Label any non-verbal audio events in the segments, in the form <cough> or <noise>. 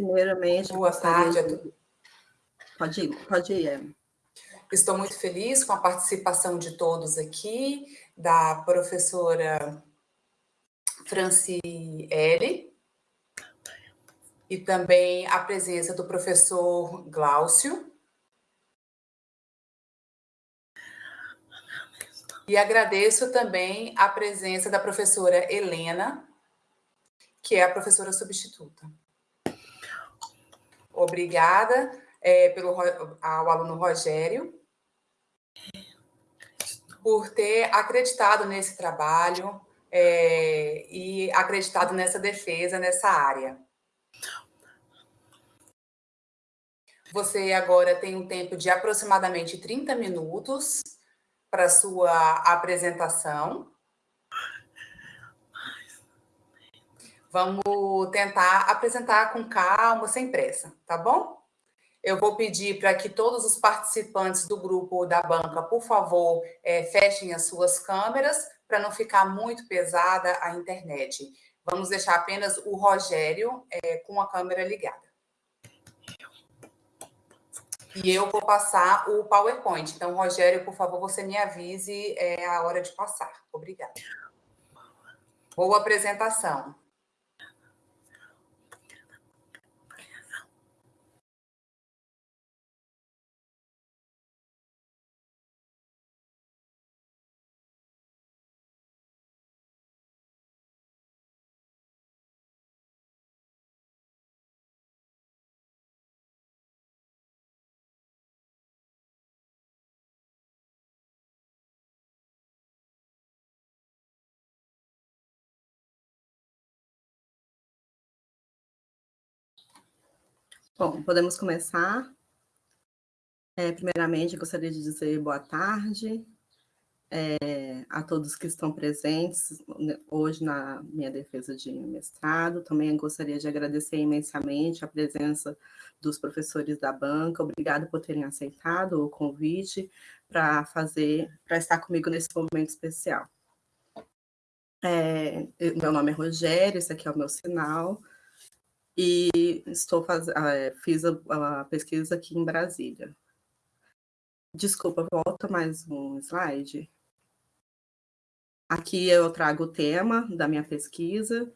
Primeiramente, boa tarde a todos. Pode ir, pode ir. Estou muito feliz com a participação de todos aqui, da professora Franciele, e também a presença do professor Glaucio. E agradeço também a presença da professora Helena, que é a professora substituta. Obrigada é, pelo, ao aluno Rogério por ter acreditado nesse trabalho é, e acreditado nessa defesa, nessa área. Você agora tem um tempo de aproximadamente 30 minutos para sua apresentação. Vamos tentar apresentar com calma, sem pressa, tá bom? Eu vou pedir para que todos os participantes do grupo da banca, por favor, é, fechem as suas câmeras para não ficar muito pesada a internet. Vamos deixar apenas o Rogério é, com a câmera ligada. E eu vou passar o PowerPoint. Então, Rogério, por favor, você me avise é, a hora de passar. Obrigada. Boa apresentação. Bom, podemos começar. É, primeiramente, gostaria de dizer boa tarde é, a todos que estão presentes hoje na minha defesa de mestrado. Também gostaria de agradecer imensamente a presença dos professores da banca. Obrigado por terem aceitado o convite para fazer, para estar comigo nesse momento especial. É, meu nome é Rogério, esse aqui é o meu sinal e estou faz... Ah, fiz a, a, pesquisa aqui em Brasília. Desculpa, volta mais um slide. Aqui eu trago o tema da minha pesquisa,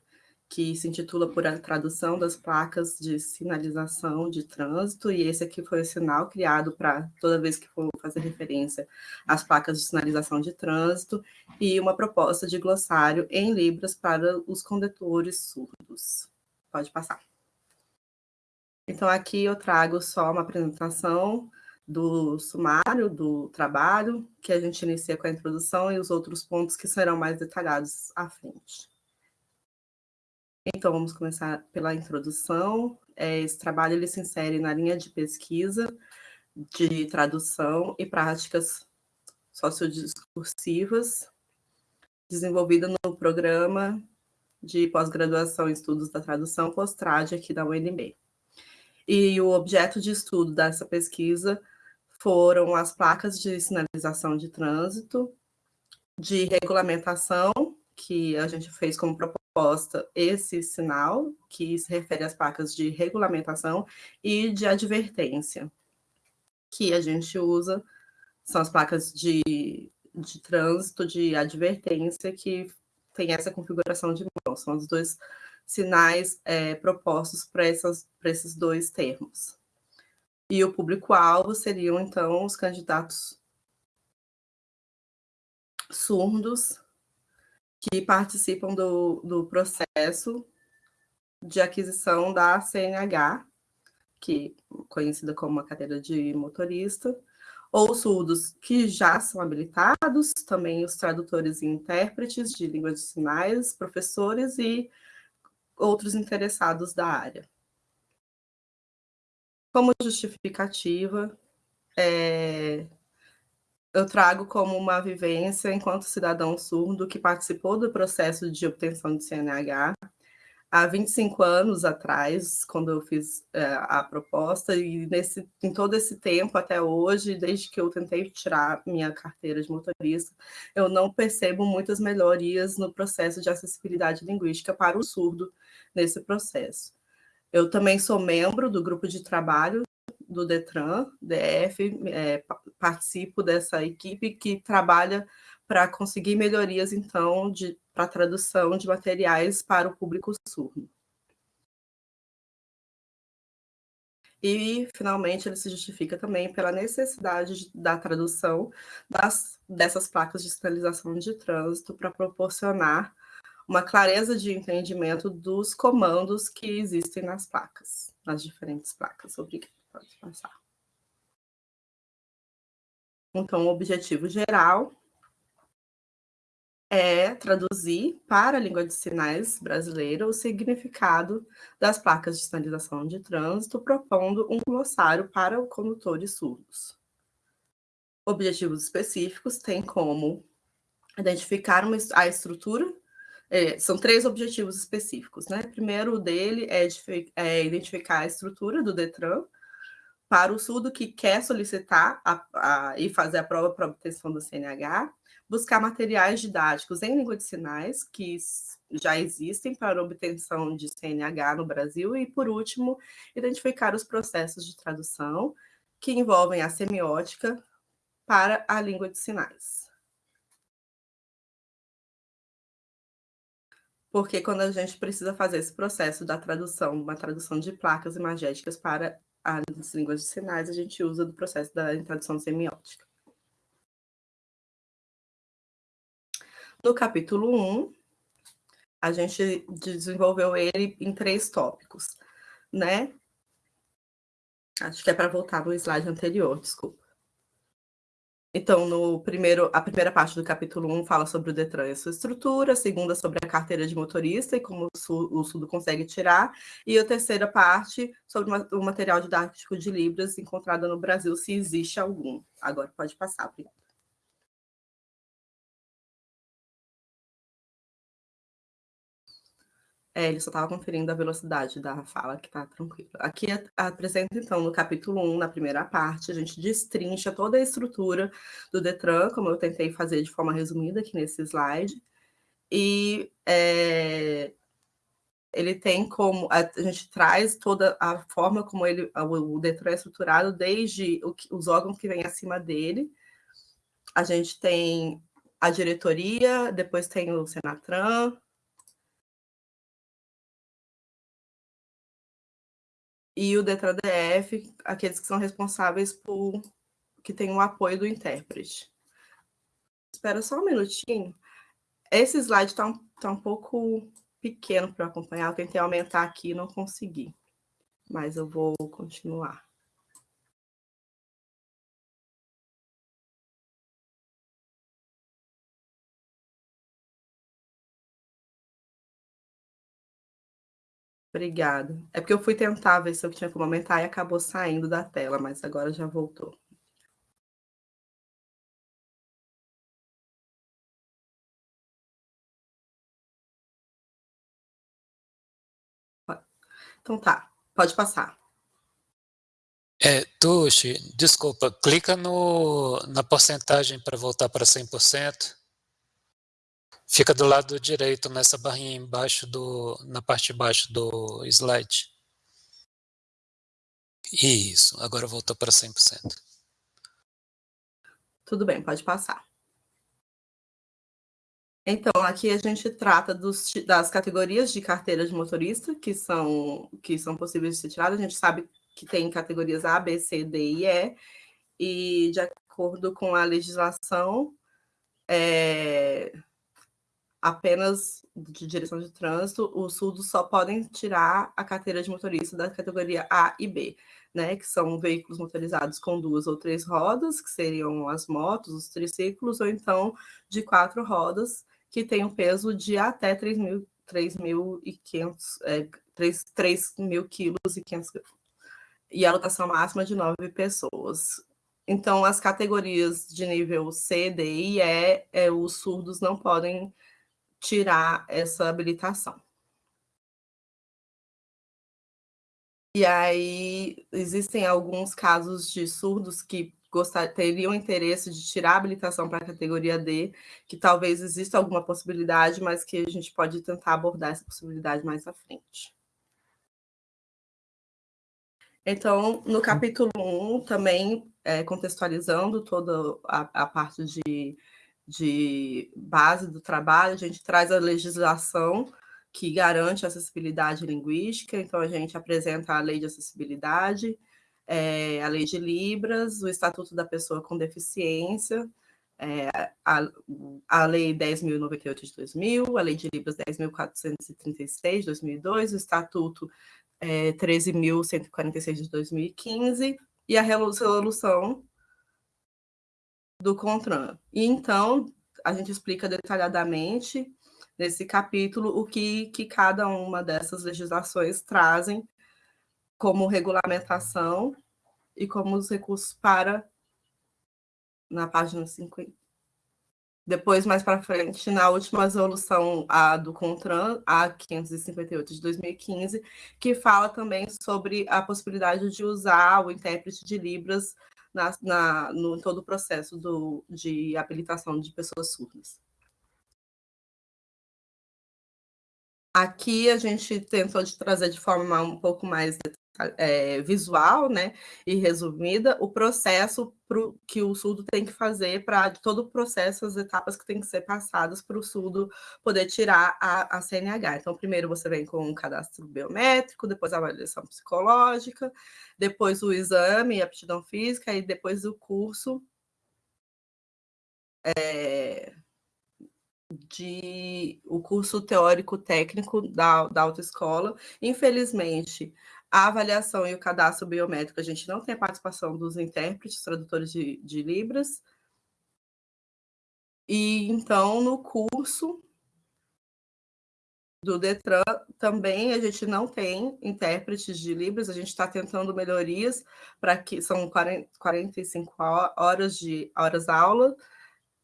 que se intitula por a tradução das placas de sinalização de trânsito, e esse aqui foi o sinal criado para toda vez que for fazer referência às placas de sinalização de trânsito, e uma proposta de glossário em Libras para os condutores surdos. Pode passar. Então, aqui eu trago só uma apresentação do sumário do trabalho, que a gente inicia com a introdução e os outros pontos que serão mais detalhados à frente. Então, vamos começar pela introdução. É, esse trabalho ele se insere na linha de pesquisa de tradução e práticas sociodiscursivas, desenvolvida no programa de pós-graduação em estudos da tradução post-trad aqui da UNB. E o objeto de estudo dessa pesquisa foram as placas de sinalização de trânsito, de regulamentação, que a gente fez como proposta esse sinal, que se refere às placas de regulamentação, e de advertência, que a gente usa, são as placas de, de trânsito, de advertência, que tem essa configuração de mão, são os dois sinais é, propostos para esses dois termos. E o público-alvo seriam, então, os candidatos surdos que participam do, do processo de aquisição da CNH, que conhecida como a cadeira de motorista, ou surdos que já são habilitados, também os tradutores e intérpretes de língua de sinais, professores e outros interessados da área. Como justificativa, é, eu trago como uma vivência enquanto cidadão surdo que participou do processo de obtenção de CNH há 25 anos atrás, quando eu fiz é, a proposta, e nesse, em todo esse tempo até hoje, desde que eu tentei tirar minha carteira de motorista, eu não percebo muitas melhorias no processo de acessibilidade linguística para o surdo nesse processo. Eu também sou membro do grupo de trabalho do Detran, DF, é, participo dessa equipe que trabalha para conseguir melhorias, então, para tradução de materiais para o público surdo. E, finalmente, ele se justifica também pela necessidade da tradução das, dessas placas de sinalização de trânsito para proporcionar uma clareza de entendimento dos comandos que existem nas placas, nas diferentes placas. Obrigada, pode passar. Então, o objetivo geral é traduzir para a língua de sinais brasileira o significado das placas de sinalização de trânsito, propondo um glossário para condutores surdos. Objetivos específicos têm como identificar uma, a estrutura, é, são três objetivos específicos. Né? Primeiro dele é, é identificar a estrutura do DETRAN, para o surdo que quer solicitar a, a, e fazer a prova para obtenção do CNH, buscar materiais didáticos em língua de sinais, que já existem para obtenção de CNH no Brasil, e, por último, identificar os processos de tradução que envolvem a semiótica para a língua de sinais. Porque quando a gente precisa fazer esse processo da tradução, uma tradução de placas imagéticas para as línguas de sinais, a gente usa do processo da tradução semiótica. No capítulo 1, a gente desenvolveu ele em três tópicos, né? Acho que é para voltar no slide anterior, desculpa. Então, no primeiro, a primeira parte do capítulo 1 fala sobre o Detran e sua estrutura, a segunda sobre a carteira de motorista e como o Sudo consegue tirar, e a terceira parte sobre o material didático de Libras encontrado no Brasil, se existe algum. Agora pode passar, obrigada. É, ele só estava conferindo a velocidade da fala, que está tranquilo. Aqui apresenta, então, no capítulo 1, na primeira parte, a gente destrincha toda a estrutura do Detran, como eu tentei fazer de forma resumida aqui nesse slide. E é, ele tem como... A, a, gente traz toda a forma como ele, o, o Detran é estruturado, desde o, os órgãos que vêm acima dele. A gente tem a diretoria, depois tem o Senatran, e o DETRA-DF, aqueles que são responsáveis por que tem o apoio do intérprete. Espera só um minutinho. Esse slide está um, tá um pouco pequeno para acompanhar. Eu tentei aumentar aqui e não consegui. Mas eu vou continuar. Obrigada. É porque eu fui tentar ver se eu tinha como aumentar e acabou saindo da tela, mas agora já voltou. Então tá, pode passar. É, Tuxi, desculpa, clica no, na porcentagem para voltar para 100%. Fica do lado direito, nessa barrinha embaixo do, na parte de baixo do slide. Isso, agora voltou para 100%. Tudo bem, pode passar. Então, aqui a gente trata dos, das categorias de carteira de motorista que são, que são possíveis de ser tiradas. A gente sabe que tem categorias A, B, C, D e E, e de acordo com a legislação, é, apenas de direção de trânsito, os surdos só podem tirar a carteira de motorista da categoria A e B, né, que são veículos motorizados com duas ou três rodas, que seriam as motos, os triciclos, ou então de quatro rodas, que tem um peso de até 3.500 é, 3, 3 mil quilos e 500 e a lotação máxima de nove pessoas. Então, as categorias de nível C, D e E, é, os surdos não podem tirar essa habilitação. E aí, existem alguns casos de surdos que gostar, teriam interesse de tirar a habilitação para a categoria D, que talvez exista alguma possibilidade, mas que a gente pode tentar abordar essa possibilidade mais à frente. Então, no capítulo 1, também é, contextualizando toda a, a parte de, de base do trabalho, a gente traz a legislação que garante a acessibilidade linguística, então a gente apresenta a lei de acessibilidade, é, a lei de Libras, o Estatuto da Pessoa com Deficiência, é, a, a Lei 10.098 de 2000, a Lei de Libras 10.436 de 2002, o Estatuto é, 13.146 de 2015 e a resolução do CONTRAN. E então, a gente explica detalhadamente nesse capítulo o que, que cada uma dessas legislações trazem como regulamentação e como os recursos para na página 50. Depois, mais para frente, na última resolução a do CONTRAN, a 558 de 2015, que fala também sobre a possibilidade de usar o intérprete de Libras na, na, no todo o processo do, de habilitação de pessoas surdas. Aqui a gente tentou de trazer de forma um pouco mais é, visual né, e resumida o processo pro, que o surdo tem que fazer para todo o processo, as etapas que tem que ser passadas para o surdo poder tirar a, a CNH. Então, primeiro você vem com um cadastro biométrico, depois a avaliação psicológica, depois o exame, a aptidão física, e depois o curso é, de o curso teórico técnico da, da autoescola. Infelizmente, a avaliação e o cadastro biométrico, a gente não tem a participação dos intérpretes, tradutores de, de Libras. E então, no curso do Detran, também a gente não tem intérpretes de Libras, a gente está tentando melhorias para que são 40, 45 horas de horas aula,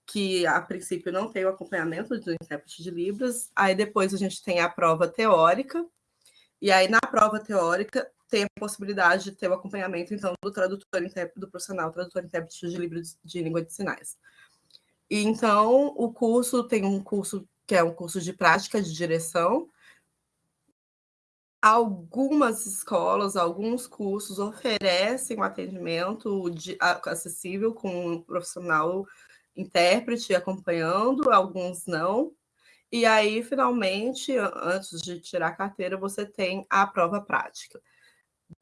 que a princípio não tem o acompanhamento do intérprete de Libras. Aí depois a gente tem a prova teórica, e aí, na prova teórica, tem a possibilidade de ter o acompanhamento, então, do tradutor do profissional tradutor intérprete de livro de língua de sinais. E, então, o curso tem um curso que é um curso de prática de direção. Algumas escolas, alguns cursos oferecem um atendimento de, acessível com um profissional intérprete acompanhando, alguns não. E aí, finalmente, antes de tirar a carteira, você tem a prova prática.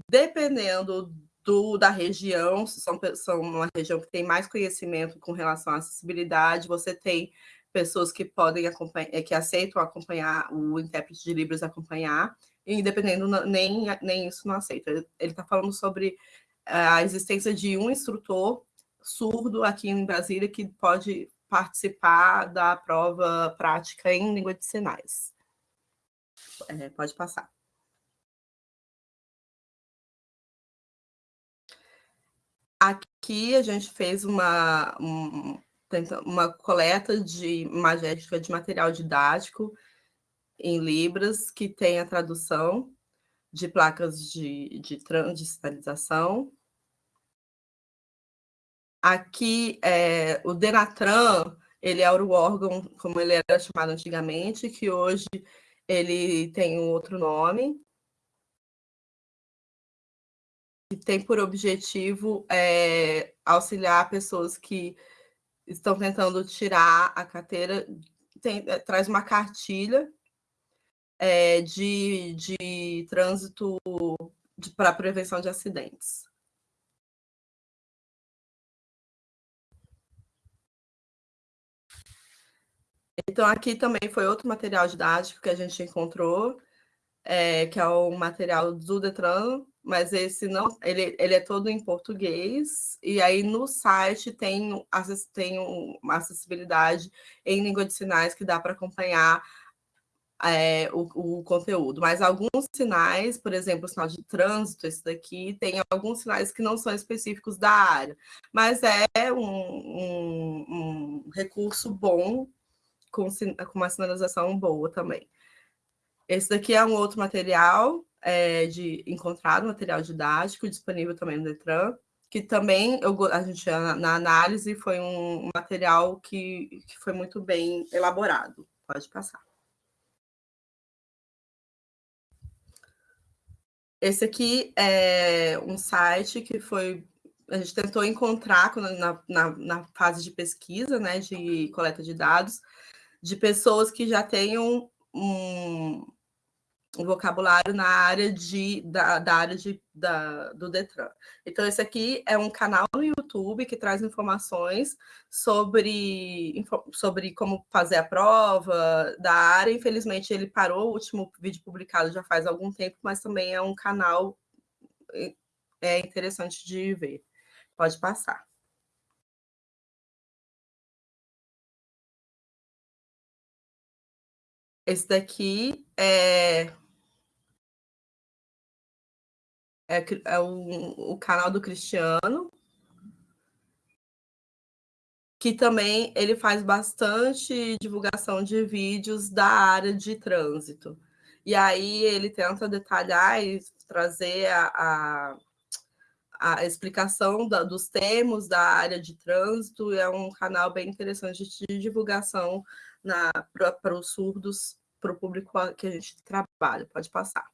Dependendo do, da região, se são, são uma região que tem mais conhecimento com relação à acessibilidade, você tem pessoas que podem acompanhar, que aceitam acompanhar o intérprete de Libras acompanhar, e dependendo, nem, nem isso não aceita. Ele está falando sobre a existência de um instrutor surdo aqui em Brasília que pode participar da prova prática em língua de sinais. É, pode passar. Aqui a gente fez uma, um, uma coleta de magética de material didático em Libras, que tem a tradução de placas de, de, de sinalização, Aqui, é, o Denatran, ele é o órgão, como ele era chamado antigamente, que hoje ele tem um outro nome, que tem por objetivo é, auxiliar pessoas que estão tentando tirar a carteira, tem, é, traz uma cartilha é, de, de trânsito para prevenção de acidentes. Então, aqui também foi outro material didático que a gente encontrou, é, que é o material do Detran, mas esse não, ele, ele é todo em português, e aí no site tem, tem uma acessibilidade em língua de sinais que dá para acompanhar é, o, o, conteúdo, mas alguns sinais, por exemplo, o sinal de trânsito, esse daqui, tem alguns sinais que não são específicos da área, mas é um, um, um recurso bom com, com uma sinalização boa também. Esse daqui é um outro material é, de encontrado, material didático, disponível também no Detran, que também eu, a gente na análise foi um material que, que foi muito bem elaborado. Pode passar. Esse aqui é um site que foi a gente tentou encontrar na, na, na, fase de pesquisa, né, de coleta de dados, de pessoas que já tenham um, um vocabulário na área de, da, da área de, da, do Detran. Então, esse aqui é um canal no YouTube que traz informações sobre, sobre como fazer a prova da área. Infelizmente, ele parou, o último vídeo publicado já faz algum tempo, mas também é um canal é interessante de ver. Pode passar. Esse daqui é é, é o, o canal do Cristiano, que também ele faz bastante divulgação de vídeos da área de trânsito. E aí ele tenta detalhar e trazer a, a, a explicação da, dos termos da área de trânsito. É um canal bem interessante de divulgação para os surdos, para o público que a gente trabalha. Pode passar.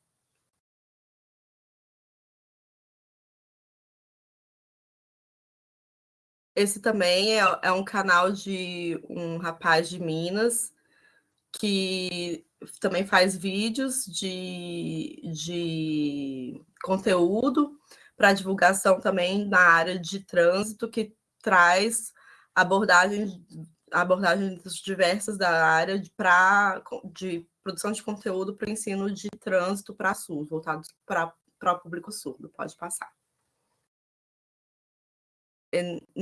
Esse também é, é um canal de um rapaz de Minas que também faz vídeos de, de conteúdo para divulgação também na área de trânsito, que traz abordagens, abordagens diversas da área de, pra, de produção de conteúdo para o ensino de trânsito para surdo, voltado para o público surdo. Pode passar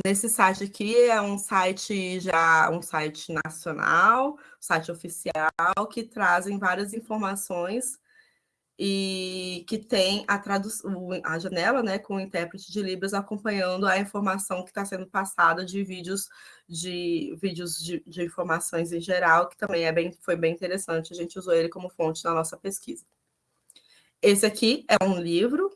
nesse site aqui é um site já um site nacional, site oficial que trazem várias informações e que tem a a janela, né, com o intérprete de libras acompanhando a informação que está sendo passada de vídeos de vídeos de, de, informações em geral, que também é bem, foi bem interessante. A gente usou ele como fonte na nossa pesquisa. Esse aqui é um livro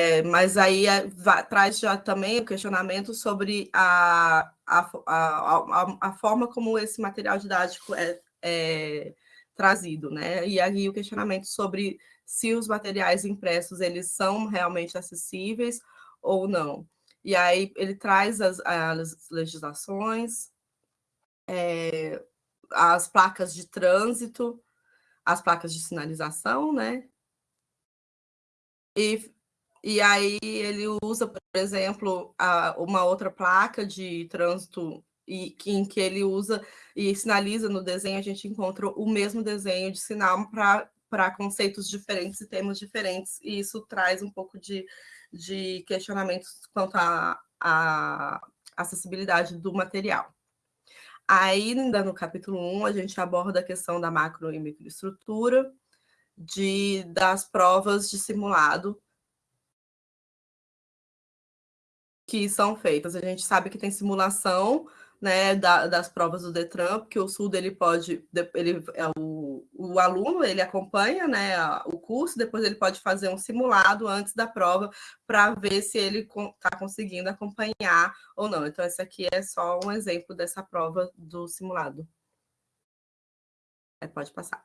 é, mas aí é, vai, traz já também o questionamento sobre a, a, a, a, forma como esse material didático é, é trazido, né? E aí o questionamento sobre se os materiais impressos eles são realmente acessíveis ou não. E aí ele traz as, as legislações, é, as placas de trânsito, as placas de sinalização, né? E e aí ele usa, por exemplo, a, uma outra placa de trânsito e, em que ele usa e sinaliza no desenho, a gente encontra o mesmo desenho de sinal para conceitos diferentes e termos diferentes, e isso traz um pouco de, de questionamentos quanto à acessibilidade do material. Ainda no capítulo 1, a gente aborda a questão da macro e microestrutura, de, das provas de simulado, que são feitas. A gente sabe que tem simulação né, da, das provas do Detran, porque o SUD ele pode, ele, é o, o aluno ele acompanha né, o curso, depois ele pode fazer um simulado antes da prova para ver se ele está conseguindo acompanhar ou não. Então, esse aqui é só um exemplo dessa prova do simulado. É, pode passar.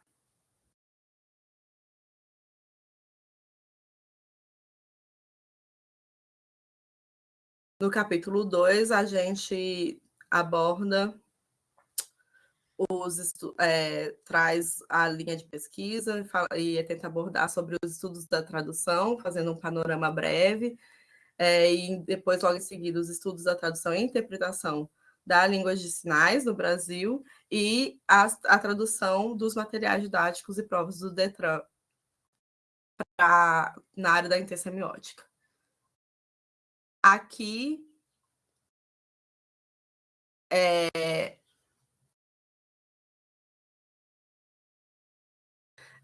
No capítulo 2, a gente aborda os é, traz a linha de pesquisa e tenta abordar sobre os estudos da tradução, fazendo um panorama breve, é, e depois, logo em seguida, os estudos da tradução e interpretação da língua de sinais no Brasil e a, a tradução dos materiais didáticos e provas do DETRAN pra, na área da intersemiótica. Aqui é,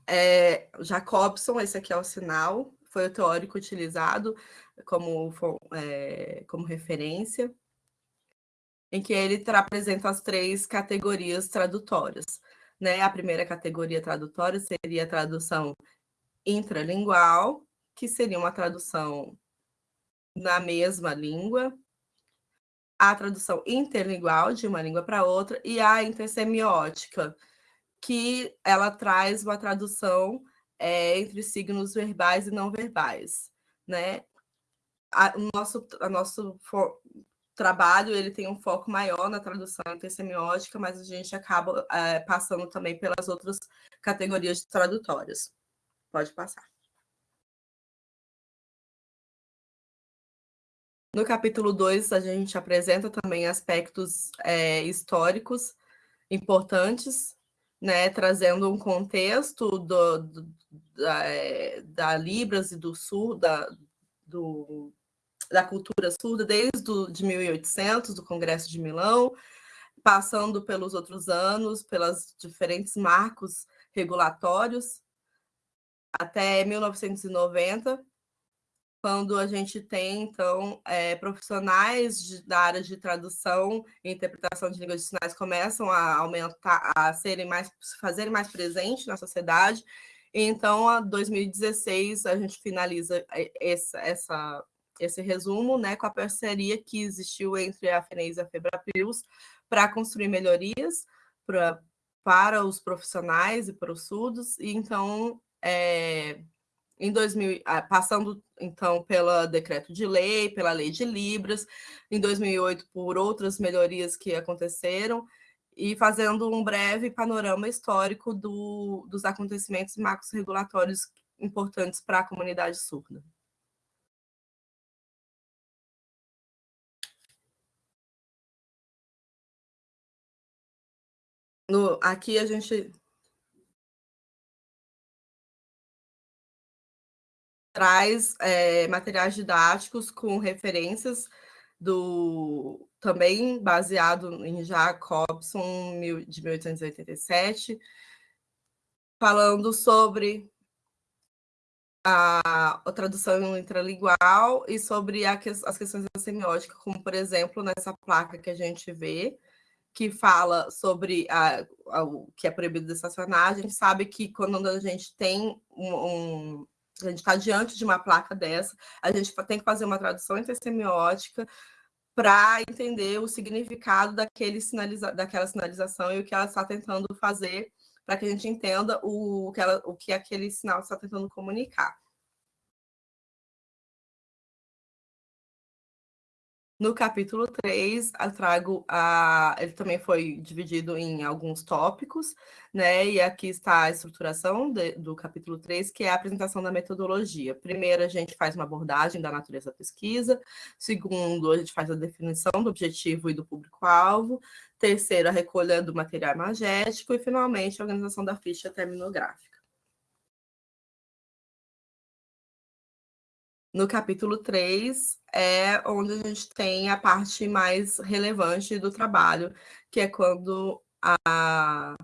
é, Jacobson, esse aqui é o sinal, foi o teórico utilizado como, é, como referência, em que ele apresenta as três categorias tradutórias. Né? A primeira categoria tradutória seria a tradução intralingual, que seria uma tradução na mesma língua, a tradução interlingual de uma língua para outra e a intersemiótica, que ela traz uma tradução é, entre signos verbais e não verbais, né? A, o nosso, a nosso trabalho ele tem um foco maior na tradução intersemiótica, mas a gente acaba é, passando também pelas outras categorias tradutórias. Pode passar. No capítulo 2, a gente apresenta também aspectos é, históricos importantes, né, trazendo um contexto do, do da, é, da, Libras e do Sul, da, do, da cultura surda, desde de 1800, do Congresso de Milão, passando pelos outros anos, pelos diferentes marcos regulatórios, até 1990, quando a gente tem, então, é, profissionais de, da área de tradução e interpretação de línguas de sinais começam a aumentar, a serem mais, se fazerem mais presentes na sociedade. Então, em 2016, a gente finaliza essa, essa, esse resumo né, com a parceria que existiu entre a FENES e a FEBRAPILS para construir melhorias pra, para os profissionais e para os surdos. E, então, é, em 2000, ah, passando então pelo decreto de lei, pela lei de Libras, em 2008 por outras melhorias que aconteceram, e fazendo um breve panorama histórico do, dos acontecimentos marcos regulatórios importantes para a comunidade surda. No, aqui a gente traz é, materiais didáticos com referências do também baseado em Jacobson de 1887, falando sobre a, a tradução intralingual e sobre a, as questões da semiótica, como por exemplo nessa placa que a gente vê, que fala sobre a, o que é proibido de estacionar, a gente sabe que quando a gente tem um, um a gente está diante de uma placa dessa, a gente tem que fazer uma tradução intersemiótica para entender o significado daquele sinaliza daquela sinalização e o que ela está tentando fazer para que a gente entenda o que, ela, o que aquele sinal está tentando comunicar. No capítulo 3, eu trago a. Ele também foi dividido em alguns tópicos, né? E aqui está a estruturação de, do capítulo 3, que é a apresentação da metodologia. Primeiro, a gente faz uma abordagem da natureza da pesquisa. Segundo, a gente faz a definição do objetivo e do público-alvo. Terceiro, a recolha do material imagético. E, finalmente, a organização da ficha terminográfica. No capítulo 3 é onde a gente tem a parte mais relevante do trabalho, que é quando a,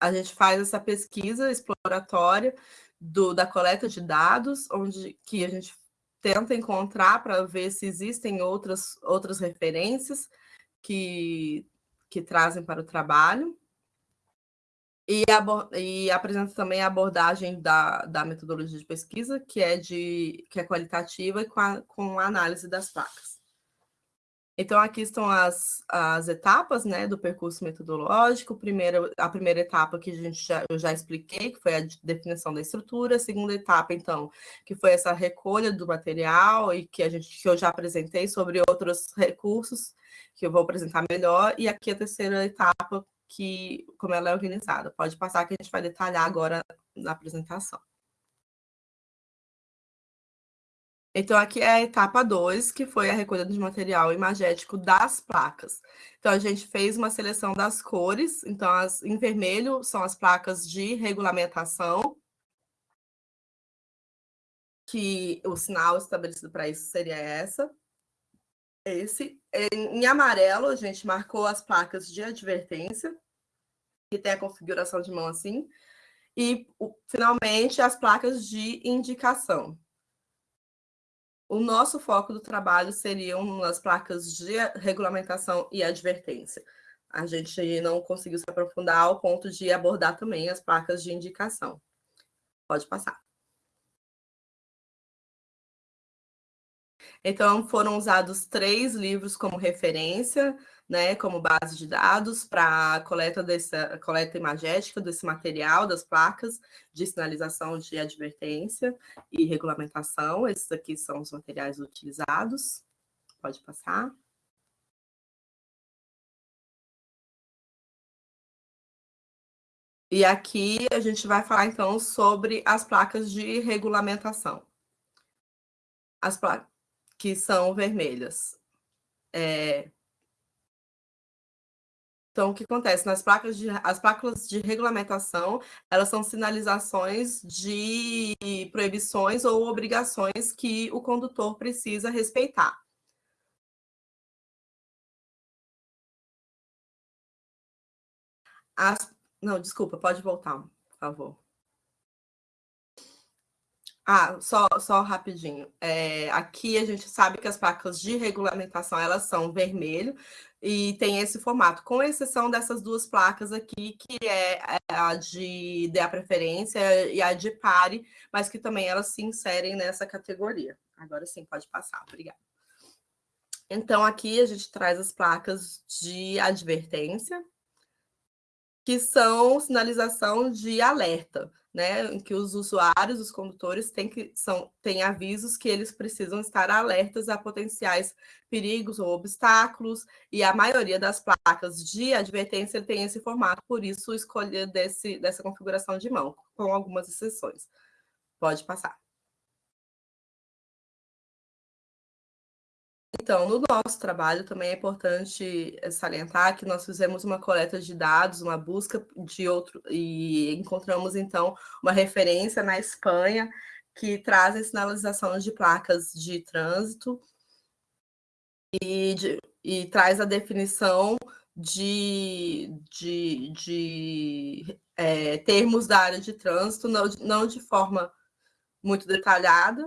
a gente faz essa pesquisa exploratória do, da coleta de dados, onde que a gente tenta encontrar para ver se existem outras, outras referências que, que trazem para o trabalho. E, e apresenta também a abordagem da, da metodologia de pesquisa, que é, de, que é qualitativa e com, a, com a análise das placas. Então, aqui estão as, as etapas né, do percurso metodológico. Primeiro, a primeira etapa que a gente já, eu já expliquei, que foi a definição da estrutura. A segunda etapa, então, que foi essa recolha do material e que, a gente, que eu já apresentei sobre outros recursos, que eu vou apresentar melhor. E aqui a terceira etapa, que, como ela é organizada. Pode passar que a gente vai detalhar agora na apresentação. Então, aqui é a etapa 2, que foi a recolha de material imagético das placas. Então, a gente fez uma seleção das cores. Então, as, em vermelho são as placas de regulamentação, que o sinal estabelecido para isso seria essa. Esse. Em amarelo, a gente marcou as placas de advertência, que tem a configuração de mão assim, e, finalmente, as placas de indicação. O nosso foco do trabalho seriam as placas de regulamentação e advertência. A gente não conseguiu se aprofundar ao ponto de abordar também as placas de indicação. Pode passar. Então, foram usados três livros como referência né, como base de dados para coleta, dessa, coleta imagética desse material, das placas de sinalização de advertência e regulamentação. Esses aqui são os materiais utilizados. Pode passar. E aqui a gente vai falar, então, sobre as placas de regulamentação. As placas que são vermelhas. É, então, o que acontece? Nas placas de, as placas de regulamentação, elas são sinalizações de proibições ou obrigações que o condutor precisa respeitar. As, não, desculpa, pode voltar, por favor. Ah, só, só rapidinho. É, aqui a gente sabe que as placas de regulamentação elas são vermelho e tem esse formato, com exceção dessas duas placas aqui, que é a de a preferência e a de pare, mas que também elas se inserem nessa categoria. Agora sim, pode passar, obrigada. Então, aqui a gente traz as placas de advertência, que são sinalização de alerta né, em que os usuários, os condutores, têm, que, são, têm avisos que eles precisam estar alertas a potenciais perigos ou obstáculos, e a maioria das placas de advertência tem esse formato, por isso escolha desse, dessa configuração de mão, com algumas exceções. Pode passar. Então, no nosso trabalho também é importante eh, salientar que nós fizemos uma coleta de dados, uma busca de outro, e encontramos, então, uma referência na Espanha que traz a sinalização de placas de trânsito e, de, e traz a definição de, de, de é, termos da área de trânsito, não, não de forma muito detalhada,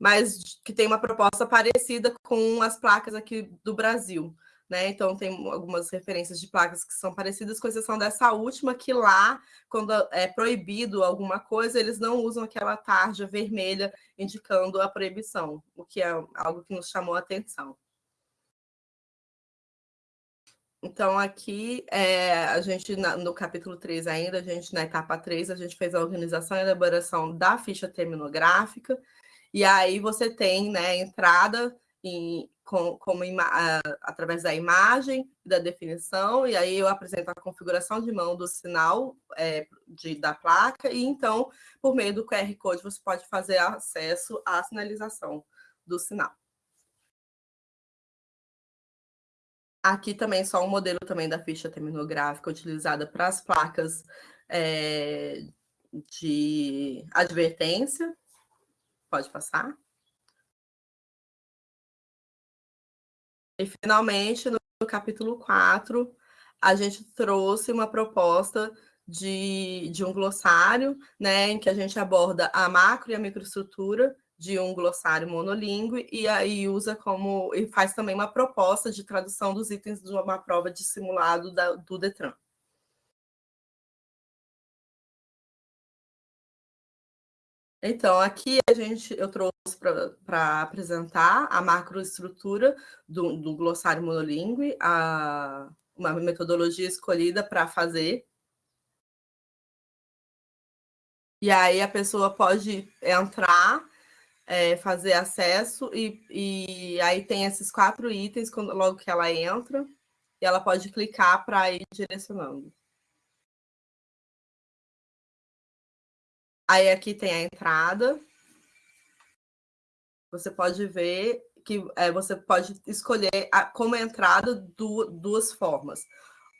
mas que tem uma proposta parecida com as placas aqui do Brasil. Né? Então, tem algumas referências de placas que são parecidas, com exceção dessa última, que lá, quando é proibido alguma coisa, eles não usam aquela tarja vermelha indicando a proibição, o que é algo que nos chamou a atenção. Então, aqui, é, a gente, no capítulo 3 ainda, a gente, na etapa 3, a gente fez a organização e elaboração da ficha terminográfica, e aí você tem né, entrada em, com, como ima, através da imagem, da definição, e aí eu apresento a configuração de mão do sinal é, de, da placa, e então, por meio do QR Code, você pode fazer acesso à sinalização do sinal. Aqui também só um modelo também da ficha terminográfica utilizada para as placas é, de advertência, Pode passar. E, finalmente, no capítulo 4, a gente trouxe uma proposta de, de um glossário, né, em que a gente aborda a macro e a microestrutura de um glossário monolíngue e aí usa como e faz também uma proposta de tradução dos itens de uma prova de simulado da, do Detran. Então, aqui a gente, eu trouxe para apresentar a macroestrutura do, do glossário monolingue, a, uma metodologia escolhida para fazer. E aí a pessoa pode entrar, é, fazer acesso, e, e aí tem esses quatro itens quando, logo que ela entra, e ela pode clicar para ir direcionando. Aí aqui tem a entrada. Você pode ver que é, você pode escolher a, como entrada du, duas formas.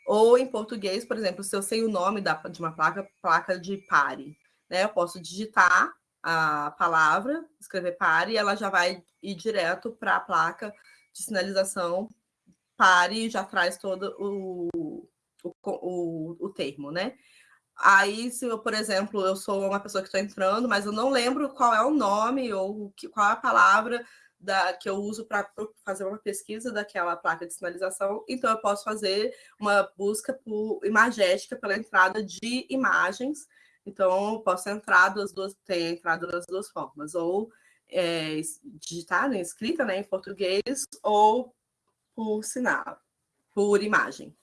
Ou em português, por exemplo, se eu sei o nome da, de uma placa, placa de pare, né? Eu posso digitar a palavra, escrever pare, e ela já vai ir direto para a placa de sinalização pare e já traz todo o, o, o, o termo, né? Aí, se eu, por exemplo, eu sou uma pessoa que estou entrando, mas eu não lembro qual é o nome ou que, qual é a palavra da, que eu uso para fazer uma pesquisa daquela placa de sinalização, então eu posso fazer uma busca por imagética pela entrada de imagens. Então, eu posso entrar das duas, tem entrada das duas formas, ou é, digitar, né, escrita né, em português, ou por sinal. por imagem.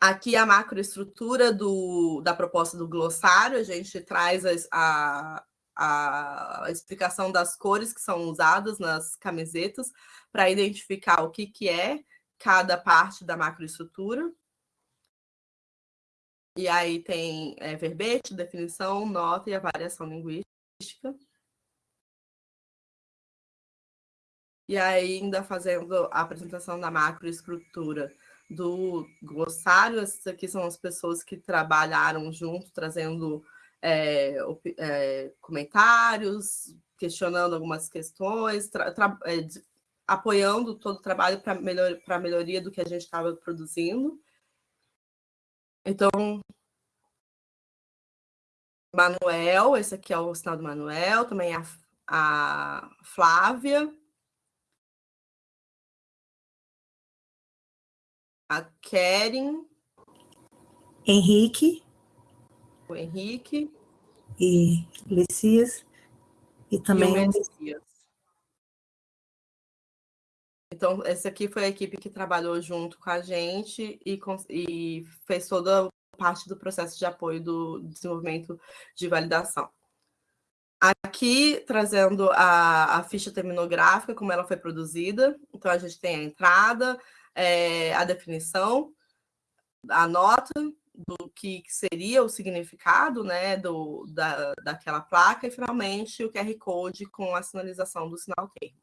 Aqui a macroestrutura do, da proposta do glossário, a gente traz a, a, a explicação das cores que são usadas nas camisetas para identificar o que, que é cada parte da macroestrutura. E aí tem é, verbete, definição, nota e a variação linguística. E aí, ainda fazendo a apresentação da macroestrutura do glossário, essas aqui são as pessoas que trabalharam junto, trazendo é, é, comentários, questionando algumas questões, é, apoiando todo o trabalho para melhor, a melhoria do que a gente estava produzindo. Então, Manuel, esse aqui é o sinal do Manuel, também a, a Flávia, a Keren, Henrique, o Henrique e Lecias e também e o Messias. Então, essa aqui foi a equipe que trabalhou junto com a gente e, e fez toda parte do processo de apoio do desenvolvimento de validação. Aqui, trazendo a, a ficha terminográfica, como ela foi produzida. Então, a gente tem a entrada, é, a definição, a nota do que seria o significado né, do, da, daquela placa e, finalmente, o QR Code com a sinalização do sinal termo.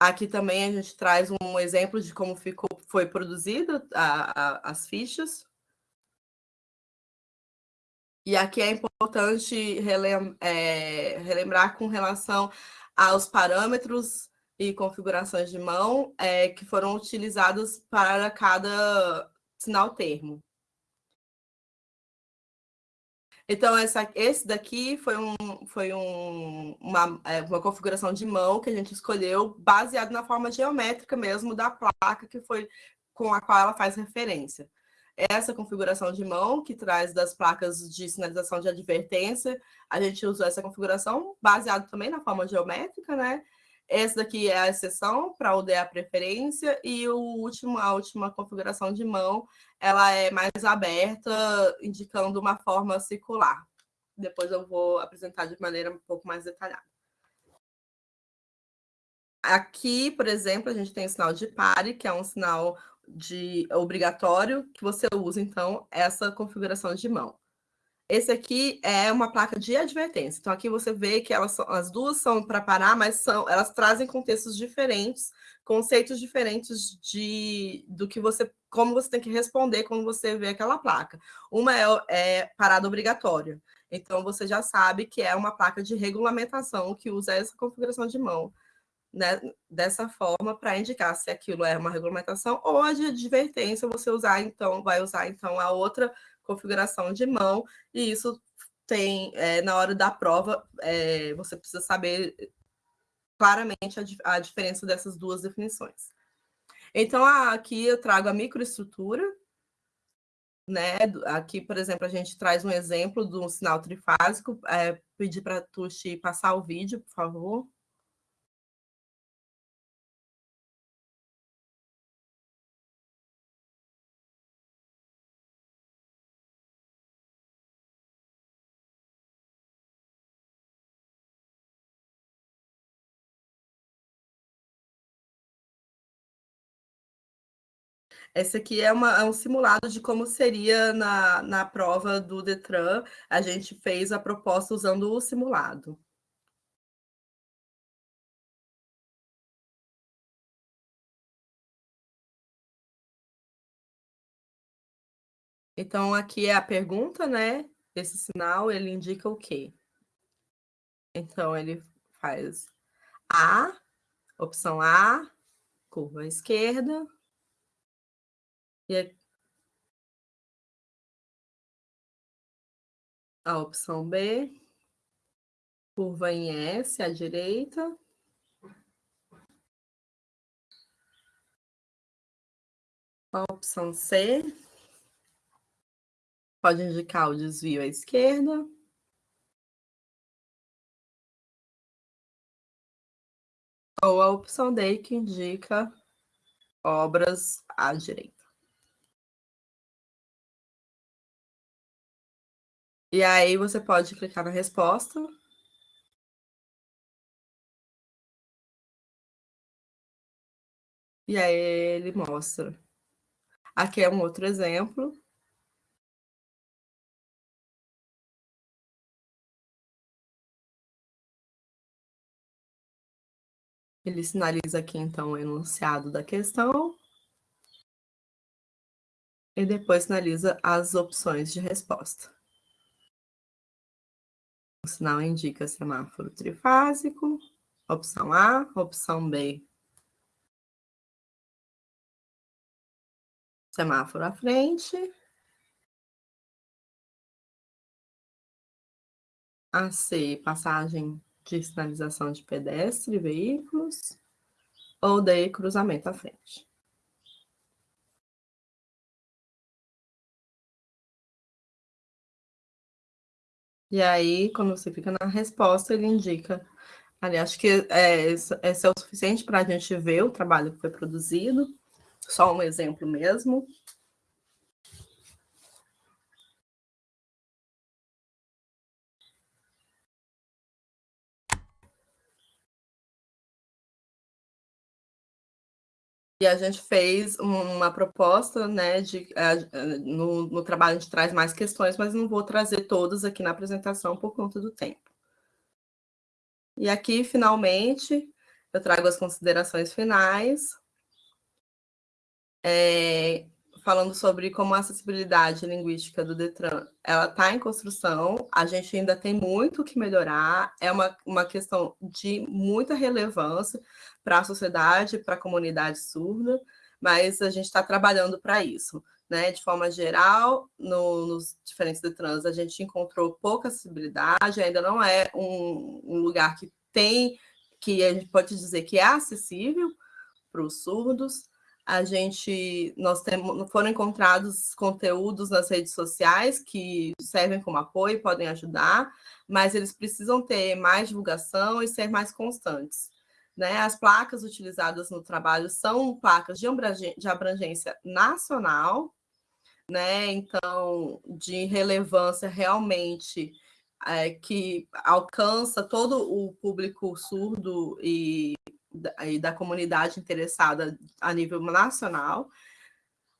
Aqui também a gente traz um exemplo de como ficou, foi produzida as fichas. E aqui é importante relem, é, relembrar com relação aos parâmetros e configurações de mão é, que foram utilizados para cada sinal termo. Então, essa, esse daqui foi, um, foi um, uma, é, uma configuração de mão que a gente escolheu baseado na forma geométrica mesmo da placa que foi com a qual ela faz referência. Essa configuração de mão, que traz das placas de sinalização de advertência, a gente usou essa configuração baseado também na forma geométrica, né? Essa daqui é a exceção para o a preferência e o último, a última configuração de mão, ela é mais aberta, indicando uma forma circular. Depois eu vou apresentar de maneira um pouco mais detalhada. Aqui, por exemplo, a gente tem o sinal de pare, que é um sinal de obrigatório que você usa, então, essa configuração de mão. Esse aqui é uma placa de advertência. Então, aqui você vê que elas são, as duas são para parar, mas são, elas trazem contextos diferentes, conceitos diferentes de, do que você, como você tem que responder quando você vê aquela placa. Uma é, é parada obrigatória. Então, você já sabe que é uma placa de regulamentação que usa essa configuração de mão. Né, dessa forma para indicar se aquilo é uma regulamentação ou a de advertência você usar então vai usar então a outra configuração de mão, e isso tem, é, na hora da prova, é, você precisa saber claramente a, a, diferença dessas duas definições. Então, aqui eu trago a microestrutura, né? Aqui, por exemplo, a gente traz um exemplo de um sinal trifásico, é, pedir para a Tuxi passar o vídeo, por favor. Esse aqui é, uma, é, um simulado de como seria na, na prova do Detran. A gente fez a proposta usando o simulado. Então, aqui é a pergunta, né? Esse sinal, ele indica o quê? Então, ele faz A, opção A, curva à esquerda, e a opção B, curva em S à direita. A opção C, pode indicar o desvio à esquerda. ou a opção D, que indica obras à direita. E aí você pode clicar na resposta. E aí ele mostra. Aqui é um outro exemplo. Ele sinaliza aqui, então, o enunciado da questão. E depois sinaliza as opções de resposta. O sinal indica semáforo trifásico, opção A, opção B. Semáforo à frente. A C, passagem de sinalização de pedestre e veículos. Ou D, cruzamento à frente. E aí, quando você clica na resposta, ele indica. Ali, acho que é, esse é o suficiente para a gente ver o trabalho que foi produzido. Só um exemplo mesmo. E a gente fez uma proposta, né, de, uh, no, no trabalho a gente traz mais questões, mas não vou trazer todas aqui na apresentação por conta do tempo. E aqui, finalmente, eu trago as considerações finais. É, falando sobre como a acessibilidade linguística do Detran ela está em construção, a gente ainda tem muito que melhorar, é uma, uma questão de muita relevância para a sociedade, para a comunidade surda, mas a gente está trabalhando para isso. Né? De forma geral, no, nos diferentes Detrans, a gente encontrou pouca acessibilidade, ainda não é um, um lugar que tem, que a gente pode dizer que é acessível para os surdos, a gente nós temos foram encontrados conteúdos nas redes sociais que servem como apoio, podem ajudar, mas eles precisam ter mais divulgação e ser mais constantes. Né? As placas utilizadas no trabalho são placas de abrangência, de abrangência nacional, né? então, de relevância realmente é, que alcança todo o público surdo e e da comunidade interessada a nível nacional.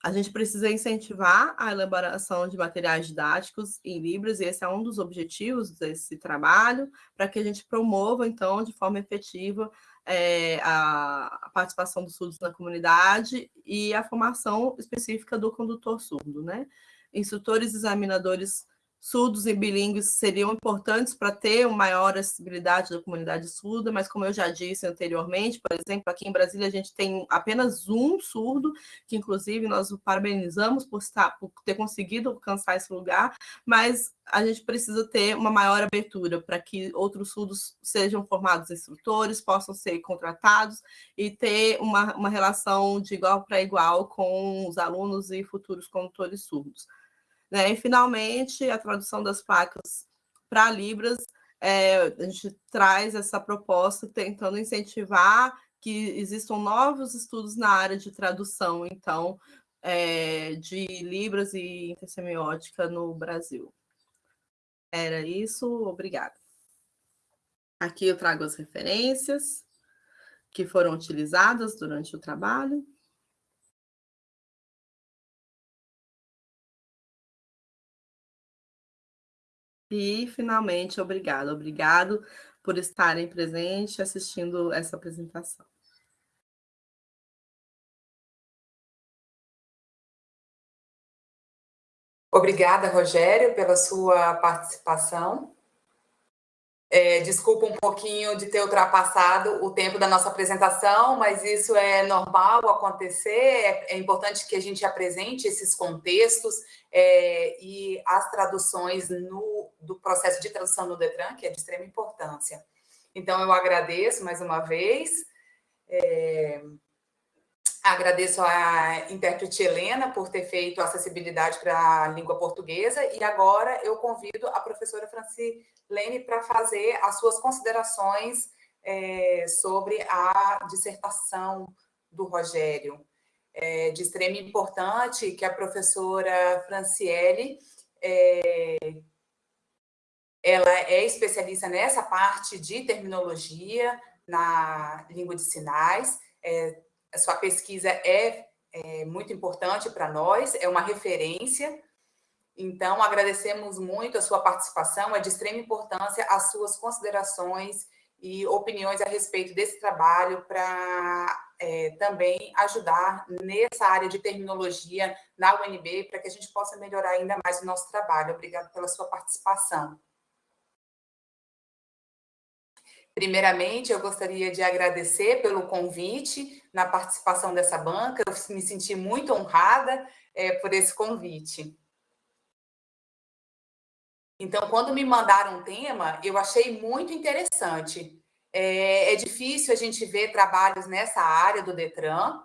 A gente precisa incentivar a elaboração de materiais didáticos em Libras, e esse é um dos objetivos desse trabalho, para que a gente promova, então, de forma efetiva, é, a, participação dos surdos na comunidade e a formação específica do condutor surdo. Né? Instrutores examinadores surdos e bilíngues seriam importantes para ter uma maior acessibilidade da comunidade surda, mas como eu já disse anteriormente, por exemplo, aqui em Brasília a gente tem apenas um surdo, que inclusive nós o parabenizamos por, estar, por ter conseguido alcançar esse lugar, mas a gente precisa ter uma maior abertura para que outros surdos sejam formados instrutores, possam ser contratados e ter uma, uma relação de igual para igual com os alunos e futuros condutores surdos. Né? E, finalmente, a tradução das placas para Libras, é, a gente traz essa proposta tentando incentivar que existam novos estudos na área de tradução, então, é, de Libras e intersemiótica no Brasil. Era isso, obrigada. Aqui eu trago as referências que foram utilizadas durante o trabalho. E, finalmente, obrigado. Obrigado por estarem presentes assistindo essa apresentação. Obrigada, Rogério, pela sua participação. É, desculpa um pouquinho de ter ultrapassado o tempo da nossa apresentação, mas isso é normal acontecer. É, é importante que a gente apresente esses contextos é, e as traduções no, do processo de tradução no Detran, que é de extrema importância. Então, eu agradeço mais uma vez. É, agradeço a intérprete Helena por ter feito acessibilidade para a língua portuguesa e agora eu convido a professora Francilene para fazer as suas considerações é, sobre a dissertação do Rogério. É de extrema importância que a professora Franciele é, ela é especialista nessa parte de terminologia na língua de sinais. É, a sua pesquisa é, é muito importante para nós, é uma referência. Então, agradecemos muito a sua participação, é de extrema importância as suas considerações e opiniões a respeito desse trabalho para é, também ajudar nessa área de terminologia na UNB, para que a gente possa melhorar ainda mais o nosso trabalho. Obrigada pela sua participação. Primeiramente, eu gostaria de agradecer pelo convite na participação dessa banca. Eu me senti muito honrada é, por esse convite. Então, quando me mandaram um tema, eu achei muito interessante. É, é difícil a gente ver trabalhos nessa área do Detran.